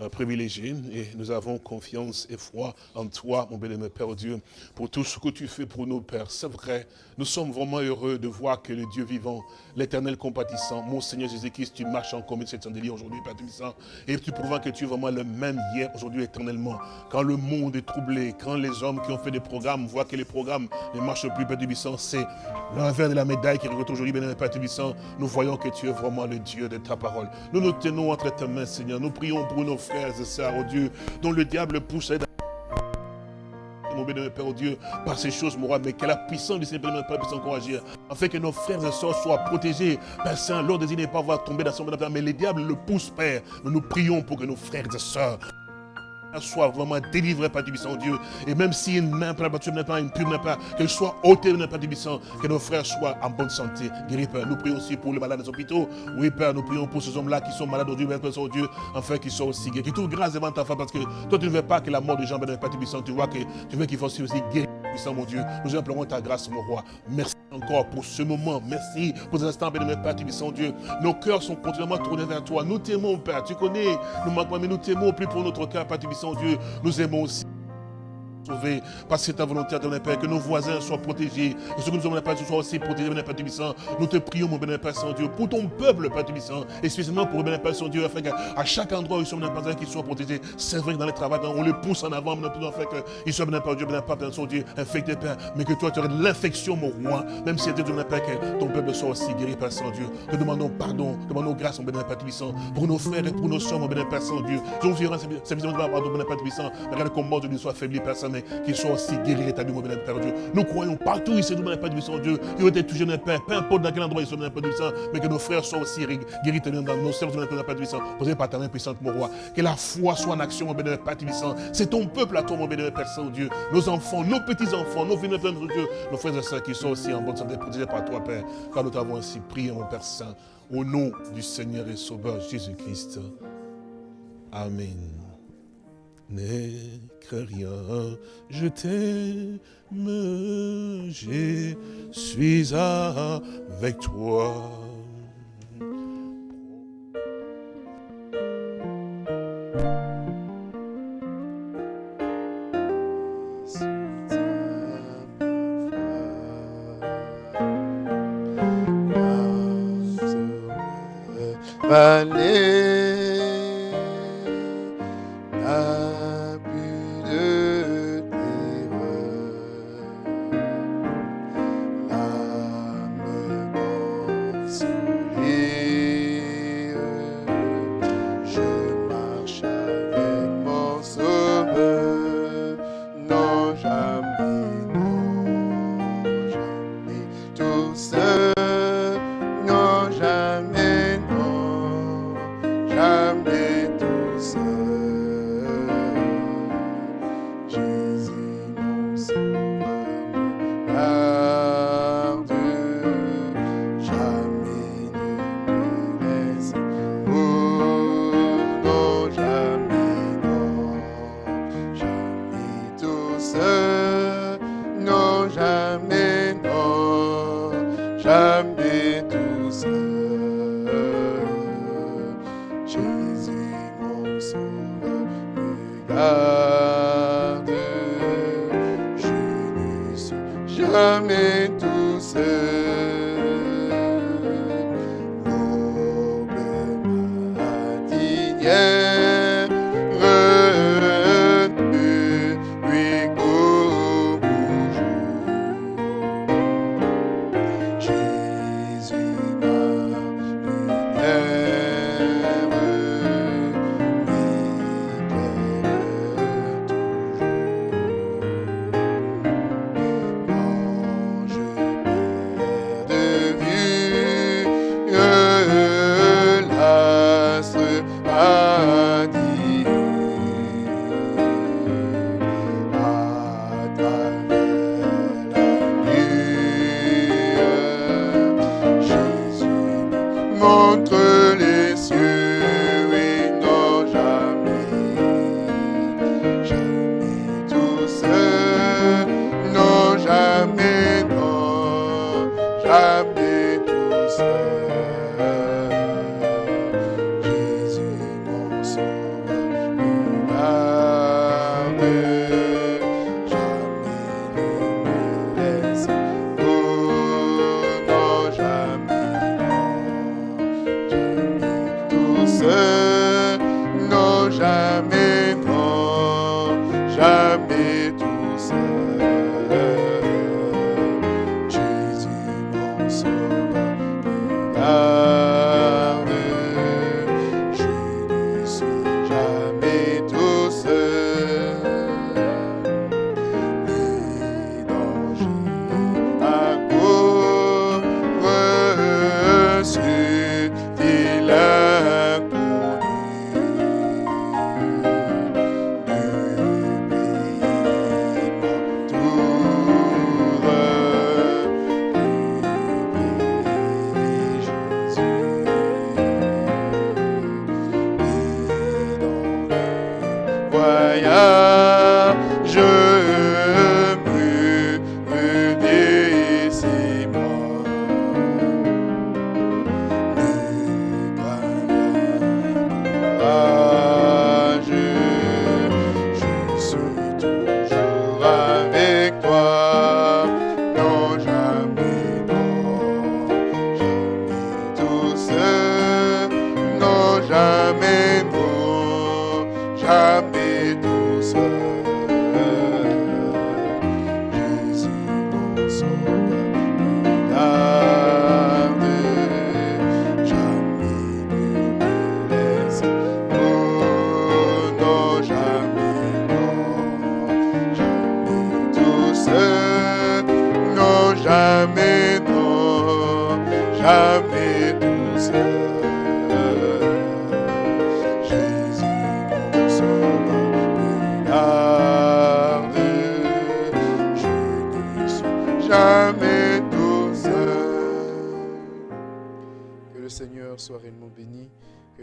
euh, privilégié et nous avons confiance et foi en toi, mon béni, Père Dieu, pour tout ce que tu fais pour nous, Père. C'est vrai, nous sommes vraiment heureux de voir que le Dieu vivant, l'éternel compatissant, mon Seigneur Jésus-Christ, tu marches en commun cette chandelier aujourd'hui, Père Tubissant, et tu prouves que tu es vraiment le même hier, aujourd'hui, éternellement. Quand le monde est troublé, quand les hommes qui ont fait des programmes voient que les programmes ne marchent plus, Père Tubissant, c'est l'envers de la médaille qui regarde aujourd'hui, Père Tubissant, nous voyons que tu es vraiment le Dieu de ta parole. Nous nous tenons entre tes mains, Seigneur. Nous prions pour nos frères et sœurs, oh Dieu, dont le diable pousse mon béni, Père, Dieu, par ces choses, mon mais que la puissance du Seigneur, puisse encore agir, afin que nos frères et sœurs soient protégés. Père Saint, l'ordre n'est pas voir tomber dans son mais les diables le poussent, Père. Nous nous prions pour que nos frères et sœurs soit vraiment délivré par du Dieu. Et même si une main pas n'est pas, une plume n'est pas, qu'elle soit ôtée par du que nos frères soient en bonne santé. Guéris, Père. Nous prions aussi pour les malades des hôpitaux. Oui, Père, nous prions pour ces hommes-là qui sont malades aujourd'hui, Père, Père, Dieu, enfin qu'ils soient aussi guéris. Qui trouvent grâce devant ta femme parce que toi, tu ne veux pas que la mort des gens ne pas Tu vois que tu veux qu'ils fassent aussi guérir, puissant, mon Dieu. Nous implorons ta grâce, mon roi. Merci encore pour ce moment. Merci pour ces instants, béni, Père, Tubissant Dieu. Nos cœurs sont continuellement tournés vers toi. Nous t'aimons, Père. Tu connais, nous manquons, mais nous t'aimons plus pour notre cœur, Père Tubissant Dieu. Nous aimons aussi sauver parce que ta volonté de Père, que nos voisins soient protégés, que ceux que nous avons Père soient aussi protégés, mon Père Tubissant. Nous te prions, mon bénémoine Père Saint-Dieu, pour ton peuple, Père Tubissant, et spécialement pour le Père Saint-Dieu, afin qu'à chaque endroit où ils sont, mon Père qu'ils soient protégés. C'est vrai que dans les travaux, on les pousse en avant, mon Père, afin qu'ils soient, mon Père mon Père Saint-Dieu, infectés, Père, mais que toi, tu aurais l'infection, mon roi, même si c'était mon Père, que ton peuple soit aussi guéri, Père Saint-Dieu. Nous demandons pardon, demandons grâce, mon bénémoine Père Tubissant, pour nos frères et pour nos soeurs, mon bénémoine Père Saint-Dieu. Nous viendrons, c'est visiblement mon Père Tubissant, regarde comment Dieu soit affaibli, Père Saint, qu'ils soient aussi guéris, rétablis, mon Père Dieu. Nous croyons partout ici, nous, Père Dieu, Dieu, ils ont été touchés, mon Père, peu importe dans quel endroit ils sont, mon Père Dieu, mais que nos frères soient aussi guéris, dans nos sœurs, mon Père Dieu, posez par ta main puissante, mon roi. Que la foi soit en action, mon Père Dieu, C'est ton peuple à toi, mon Père Saint-Dieu. Nos enfants, nos petits-enfants, nos filles, Dieu, nos frères et sœurs qui sont aussi en bonne santé, protégés par toi, Père, car nous t'avons ainsi prié, mon Père Saint, au nom du Seigneur et Sauveur Jésus-Christ. Amen rien. Je t'aime, je suis avec toi. Vallée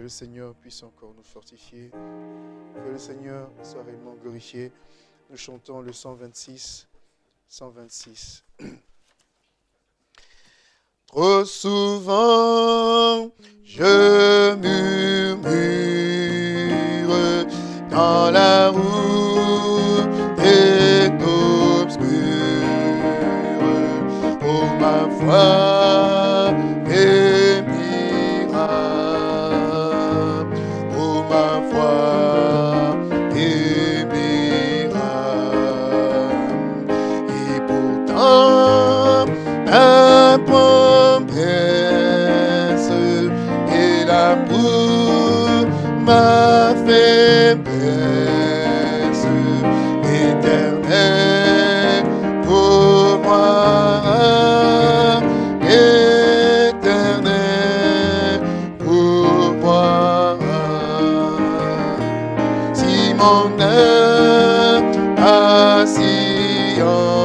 Seigneur puisse encore nous fortifier. Que le Seigneur soit réellement glorifié. Nous chantons le 126. 126. *clears throat* Trop souvent, you